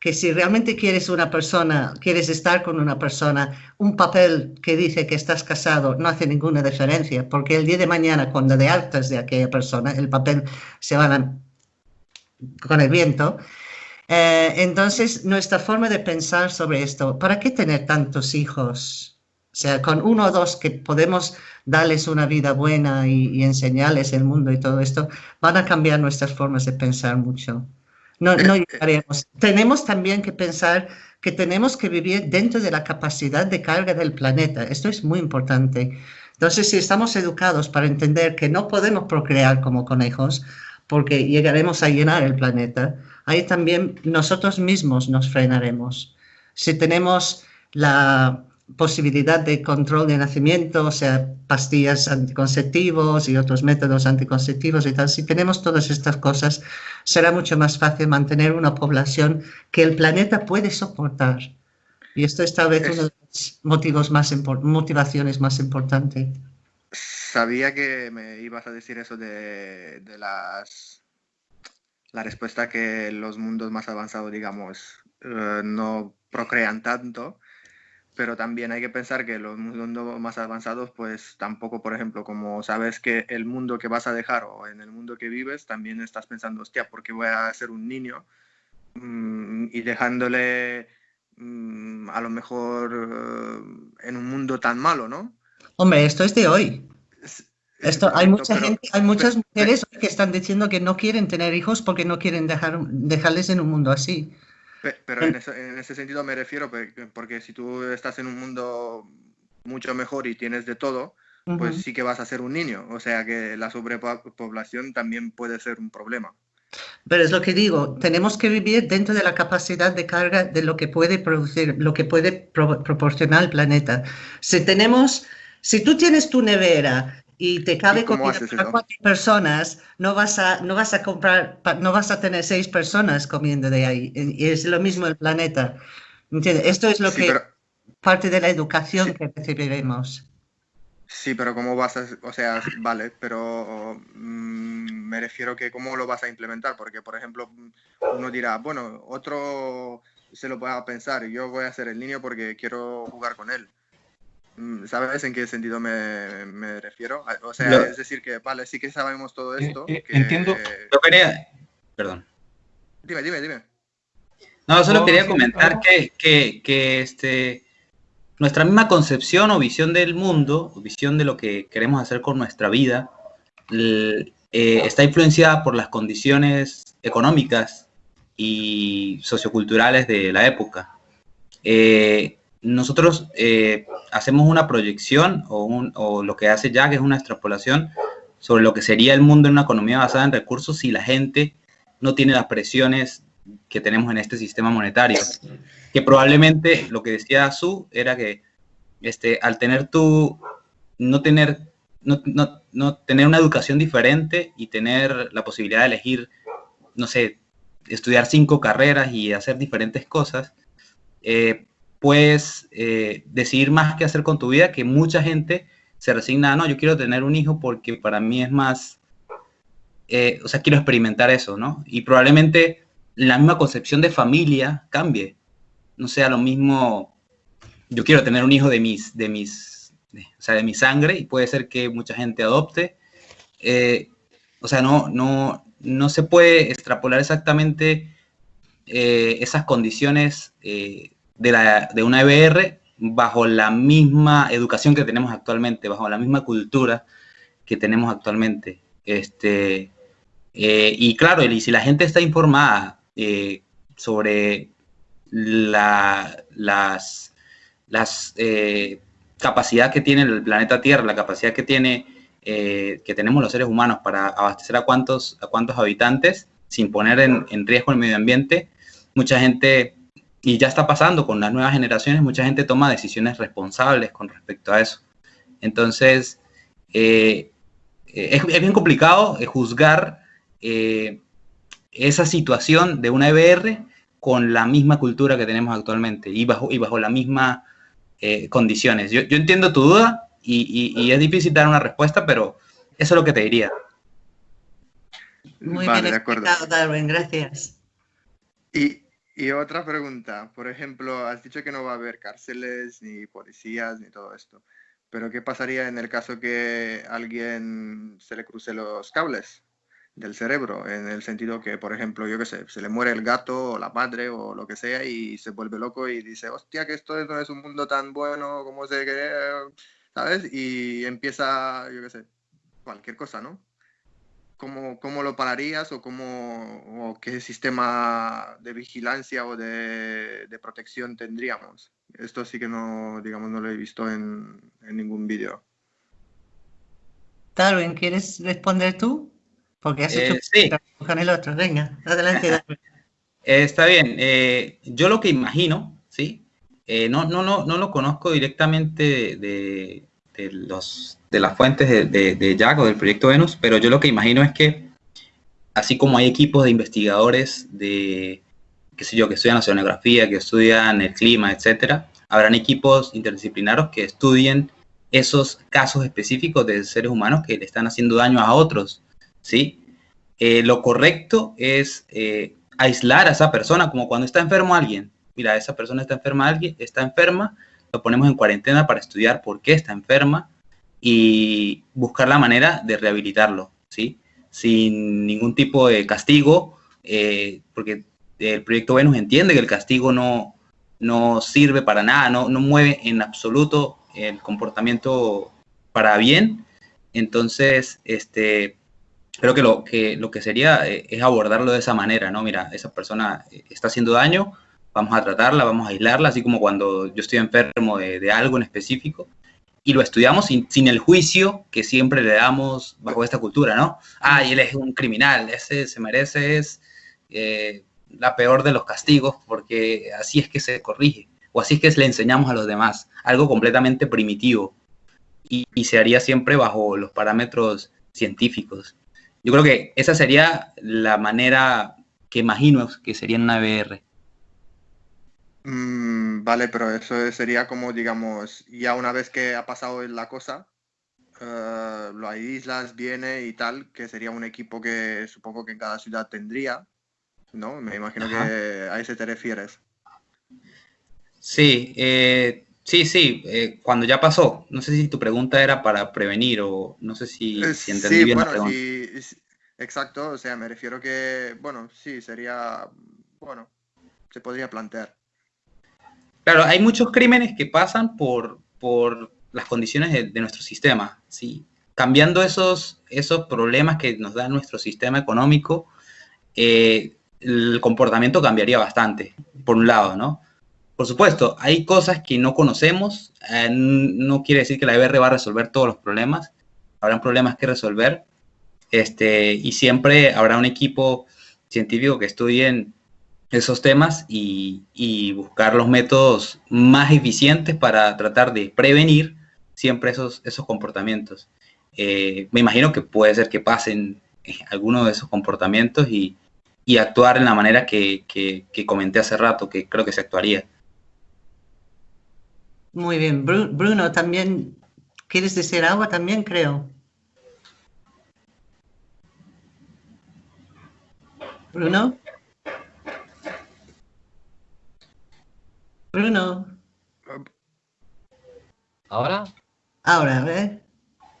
que si realmente quieres una persona, quieres estar con una persona, un papel que dice que estás casado no hace ninguna diferencia, porque el día de mañana, cuando de altas de aquella persona, el papel se va con el viento. Eh, entonces, nuestra forma de pensar sobre esto, ¿para qué tener tantos hijos? O sea, con uno o dos que podemos darles una vida buena y, enseñarles el mundo y todo esto, van a cambiar nuestras formas de pensar mucho. No, no llegaremos. Tenemos también que pensar que tenemos que vivir dentro de la capacidad de carga del planeta. Esto es muy importante. Entonces, si estamos educados para entender que no podemos procrear como conejos, porque llegaremos a llenar el planeta, ahí también nosotros mismos nos frenaremos. Si tenemos la, posibilidad de control de nacimiento, o sea, pastillas anticonceptivos y otros métodos anticonceptivos y tal, si tenemos todas estas cosas, será mucho más fácil mantener una población que el planeta puede soportar. Y esto es tal vez uno de los motivos más motivaciones más importantes. Sabía que me ibas a decir eso de, las la respuesta que los mundos más avanzados, digamos, eh, no procrean tanto pero también hay que pensar que los mundos más avanzados, pues tampoco, por ejemplo, como sabes que el mundo que vas a dejar o en el mundo que vives, también estás pensando, hostia, ¿por qué voy a ser un niño? Mm, y dejándole mm, a lo mejor eh, en un mundo tan malo, ¿no? Hombre, esto es de hoy. Esto, hay mucha gente, hay muchas mujeres que están diciendo que no quieren tener hijos porque no quieren dejar, dejarles en un mundo así. Pero en ese, sentido me refiero, porque si tú estás en un mundo mucho mejor y tienes de todo, pues sí que vas a ser un niño. O sea que la sobrepoblación también puede ser un problema. Pero es lo que digo, tenemos que vivir dentro de la capacidad de carga de lo que puede producir, lo que puede proporcionar el planeta. Si tenemos, si tú tienes tu nevera y te cabe comida para cuatro personas, no vas a, no vas a comprar, no vas a tener seis personas comiendo de ahí. Y es lo mismo el planeta. ¿Entiendes? Esto es lo que parte de la educación que recibiremos. Sí, pero ¿cómo vas a...? O sea, vale, pero mm, me refiero que cómo lo vas a implementar, porque, por ejemplo, uno dirá, bueno, otro se lo pueda pensar, yo voy a hacer el niño porque quiero jugar con él. Mm, ¿Sabes en qué sentido me, refiero? O sea, es decir, que vale, sí que sabemos todo eh, esto. Eh, entiendo. Yo quería. Perdón. Dime, dime, dime. No, solo quería comentar que, que, este, nuestra misma concepción o visión del mundo, o visión de lo que queremos hacer con nuestra vida, eh, está influenciada por las condiciones económicas y socioculturales de la época. Eh, nosotros eh, hacemos una proyección o, lo que hace Jack es una extrapolación sobre lo que sería el mundo en una economía basada en recursos si la gente no tiene las presiones que tenemos en este sistema monetario. Que probablemente lo que decía Su era que este, al tener tú, no tener, no, no, tener una educación diferente y tener la posibilidad de elegir, no sé, estudiar cinco carreras y hacer diferentes cosas, eh, puedes eh, decidir más qué hacer con tu vida, que mucha gente se resigna, no, yo quiero tener un hijo porque para mí es más, eh, o sea, quiero experimentar eso, ¿no? Y probablemente la misma concepción de familia cambie. No sea lo mismo, yo quiero tener un hijo de mis, de mis, o sea, de mi sangre y puede ser que mucha gente adopte. Eh, o sea, no, no, no se puede extrapolar exactamente esas condiciones de, la, de una EBR bajo la misma educación que tenemos actualmente, bajo la misma cultura que tenemos actualmente. Este, eh, y claro, y si la gente está informada eh, sobre la, las, las eh, capacidad que tiene el planeta Tierra, la capacidad que tiene que tenemos los seres humanos para abastecer a cuántos, a cuántos habitantes sin poner en, en riesgo el medio ambiente, mucha gente y ya está pasando con las nuevas generaciones, mucha gente toma decisiones responsables con respecto a eso. Entonces, eh, es, bien complicado eh, juzgar eh, esa situación de una EBR con la misma cultura que tenemos actualmente y bajo, y bajo las mismas condiciones. Yo, entiendo tu duda y, es difícil dar una respuesta, pero eso es lo que te diría. Muy bien explicado, Darwin, gracias. Y, y otra pregunta, por ejemplo, has dicho que no va a haber cárceles, ni policías, ni todo esto, pero ¿qué pasaría en el caso que alguien se le cruce los cables del cerebro? En el sentido que, por ejemplo, yo qué sé, se le muere el gato o la madre o lo que sea y se vuelve loco y dice, hostia, que esto no es un mundo tan bueno como se cree, ¿sabes? Y empieza, yo qué sé, cualquier cosa, ¿no? ¿Cómo, ¿Cómo, lo pararías o, cómo, o qué sistema de vigilancia o de, de, protección tendríamos? Esto sí que no, digamos, no lo he visto en, en ningún vídeo. Darwin, ¿quieres responder tú? Porque has hecho eh, sí. con el otro. Venga, adelante, Darwin. Eh, está bien. Eh, yo lo que imagino, ¿sí? no, no, no, no lo conozco directamente de, de los de las fuentes de, de, Jack o del proyecto Venus, pero yo lo que imagino es que, así como hay equipos de investigadores de, qué sé yo, que estudian oceanografía, que estudian el clima, etcétera, habrán equipos interdisciplinarios que estudien esos casos específicos de seres humanos que le están haciendo daño a otros, ¿sí? Eh, lo correcto es eh, aislar a esa persona, como cuando está enfermo alguien. Mira, esa persona está enferma, alguien está enferma, lo ponemos en cuarentena para estudiar por qué está enferma, y buscar la manera de rehabilitarlo, ¿sí? Sin ningún tipo de castigo, eh, porque el proyecto Venus entiende que el castigo no, no sirve para nada, no, no mueve en absoluto el comportamiento para bien. Entonces, este, creo que lo que, lo que sería eh, es abordarlo de esa manera, ¿no? Mira, esa persona eh, está haciendo daño, vamos a tratarla, vamos a aislarla, así como cuando yo estoy enfermo de, de algo en específico, y lo estudiamos sin, sin, el juicio que siempre le damos bajo esta cultura, ¿no? Ah, y él es un criminal, ese se merece es eh, la peor de los castigos porque así es que se corrige o así es que le enseñamos a los demás, algo completamente primitivo y, y se haría siempre bajo los parámetros científicos. Yo creo que esa sería la manera que imagino que sería en una VR. Mm, vale, pero eso sería como, digamos, ya una vez que ha pasado la cosa, uh, lo aíslas, viene y tal, que sería un equipo que supongo que en cada ciudad tendría, ¿no? Me imagino que a ese te refieres. Sí, eh, sí, sí, eh, cuando ya pasó. No sé si tu pregunta era para prevenir o no sé si, Eh, si entendí sí, bien la bueno, pregunta. sí, sí, exacto, o sea, me refiero que, bueno, sí, sería, bueno, se podría plantear. Claro, hay muchos crímenes que pasan por, por las condiciones de, de nuestro sistema, ¿sí? Cambiando esos, esos problemas que nos da nuestro sistema económico, eh, el comportamiento cambiaría bastante, por un lado, ¿no? Por supuesto, hay cosas que no conocemos, eh, no quiere decir que la EBR va a resolver todos los problemas, habrán problemas que resolver, este, y siempre habrá un equipo científico que estudien esos temas y, buscar los métodos más eficientes para tratar de prevenir siempre esos, esos comportamientos. Eh, me imagino que puede ser que pasen eh, algunos de esos comportamientos y, actuar en la manera que, que, comenté hace rato, que creo que se actuaría. Muy bien. Bru- Bruno, también, ¿quieres decir algo también, creo? Bruno. Bruno. ¿Ahora? Ahora, ver.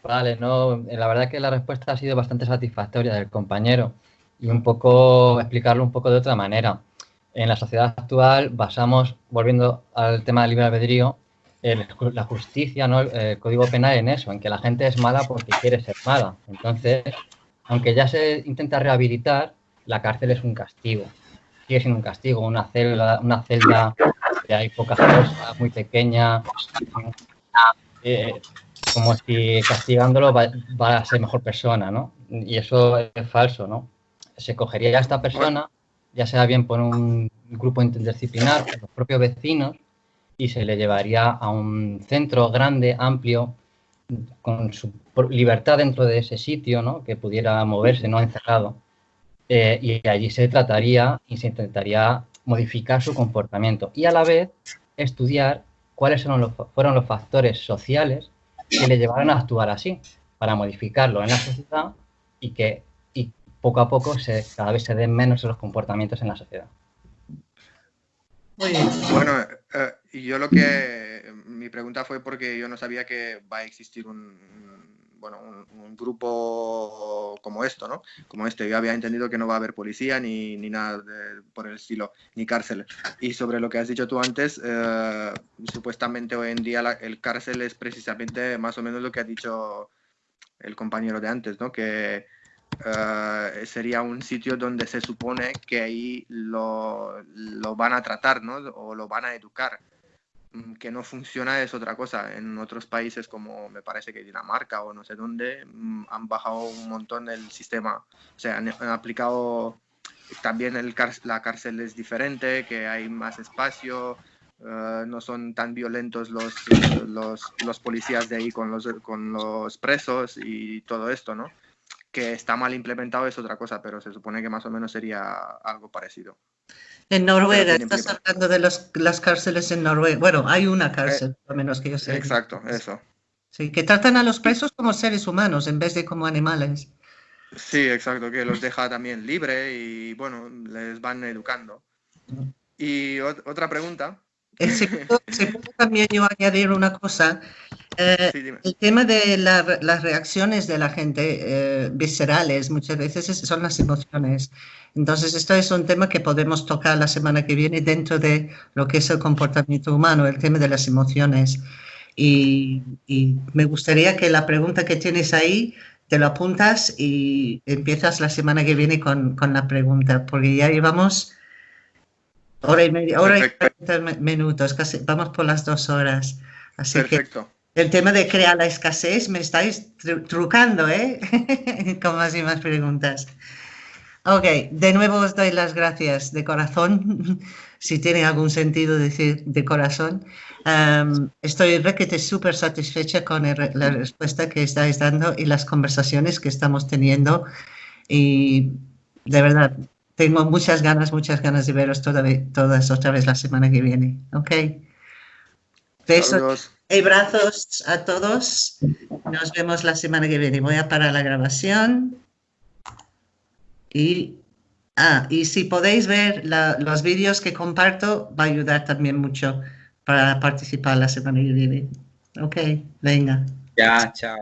Vale, no, la verdad que la respuesta ha sido bastante satisfactoria del compañero y un poco explicarlo un poco de otra manera. En la sociedad actual basamos, volviendo al tema del libre albedrío, el- la justicia, ¿no? el código penal en eso, en que la gente es mala porque quiere ser mala. Entonces, aunque ya se intenta rehabilitar, la cárcel es un castigo. Sigue siendo un castigo, una celda, una celda que hay pocas cosas, muy pequeña, eh, como si castigándolo va, a ser mejor persona, ¿no? Y eso es falso, ¿no? Se cogería a esta persona, ya sea bien por un grupo interdisciplinar, por los propios vecinos, y se le llevaría a un centro grande, amplio, con su libertad dentro de ese sitio, ¿no? Que pudiera moverse, no encerrado. Eh, y allí se trataría y se intentaría modificar su comportamiento y a la vez estudiar cuáles fueron los, fueron los factores sociales que le llevaron a actuar así, para modificarlo en la sociedad y que y poco a poco se, cada vez se den menos los comportamientos en la sociedad. Muy bien. Bueno, eh, y yo lo que, mi pregunta fue porque yo no sabía que va a existir un, bueno, un, grupo como esto, ¿no? Como este. Yo había entendido que no va a haber policía ni, ni nada por el estilo, ni cárcel. Y sobre lo que has dicho tú antes, eh, supuestamente hoy en día la- el cárcel es precisamente más o menos lo que ha dicho el compañero de antes, ¿no? Que eh, sería un sitio donde se supone que ahí lo, lo van a tratar, ¿no? O lo van a educar. Mm, Que no funciona es otra cosa. En otros países como me parece que Dinamarca o no sé dónde, mm, han bajado un montón el sistema. O sea, han, han aplicado también el la cárcel es diferente, que hay más espacio, eh, no son tan violentos los, los, los policías de ahí con los, con los presos y todo esto, ¿no? Que está mal implementado es otra cosa, pero se supone que más o menos sería algo parecido. En Noruega, estás hablando de los- las cárceles en Noruega. Bueno, hay una cárcel, por lo menos que yo sé. Exacto, eso. Sí, que tratan a los presos como seres humanos en vez de como animales. Sí, exacto, que los deja también libre y bueno, les van educando. Y ot- otra pregunta. Eh, si puedo también yo añadir una cosa. Eh, Sí, el tema de la las reacciones de la gente eh, viscerales muchas veces es- son las emociones. Entonces, esto es un tema que podemos tocar la semana que viene dentro de lo que es el comportamiento humano, el tema de las emociones. Y, y me gustaría que la pregunta que tienes ahí te lo apuntas y empiezas la semana que viene con, con la pregunta, porque ya llevamos hora y media, hora y Perfecto. 40 minutos, casi vamos por las dos horas. Así que Perfecto. El tema de crear la escasez me estáis tru- trucando, ¿eh? Con más y más preguntas. Ok, de nuevo os doy las gracias de corazón, si tiene algún sentido decir de corazón. Am, estoy requete súper satisfecha con el la respuesta que estáis dando y las conversaciones que estamos teniendo. Y de verdad, tengo muchas ganas, muchas ganas de veros toda todas otra vez la semana que viene. Ok. Besos y abrazos a todos. Nos vemos la semana que viene. Voy a parar la grabación. Y, ah, y si podéis ver los vídeos que comparto, va a ayudar también mucho para participar la semana que viene. Ok, venga. Ya, chao.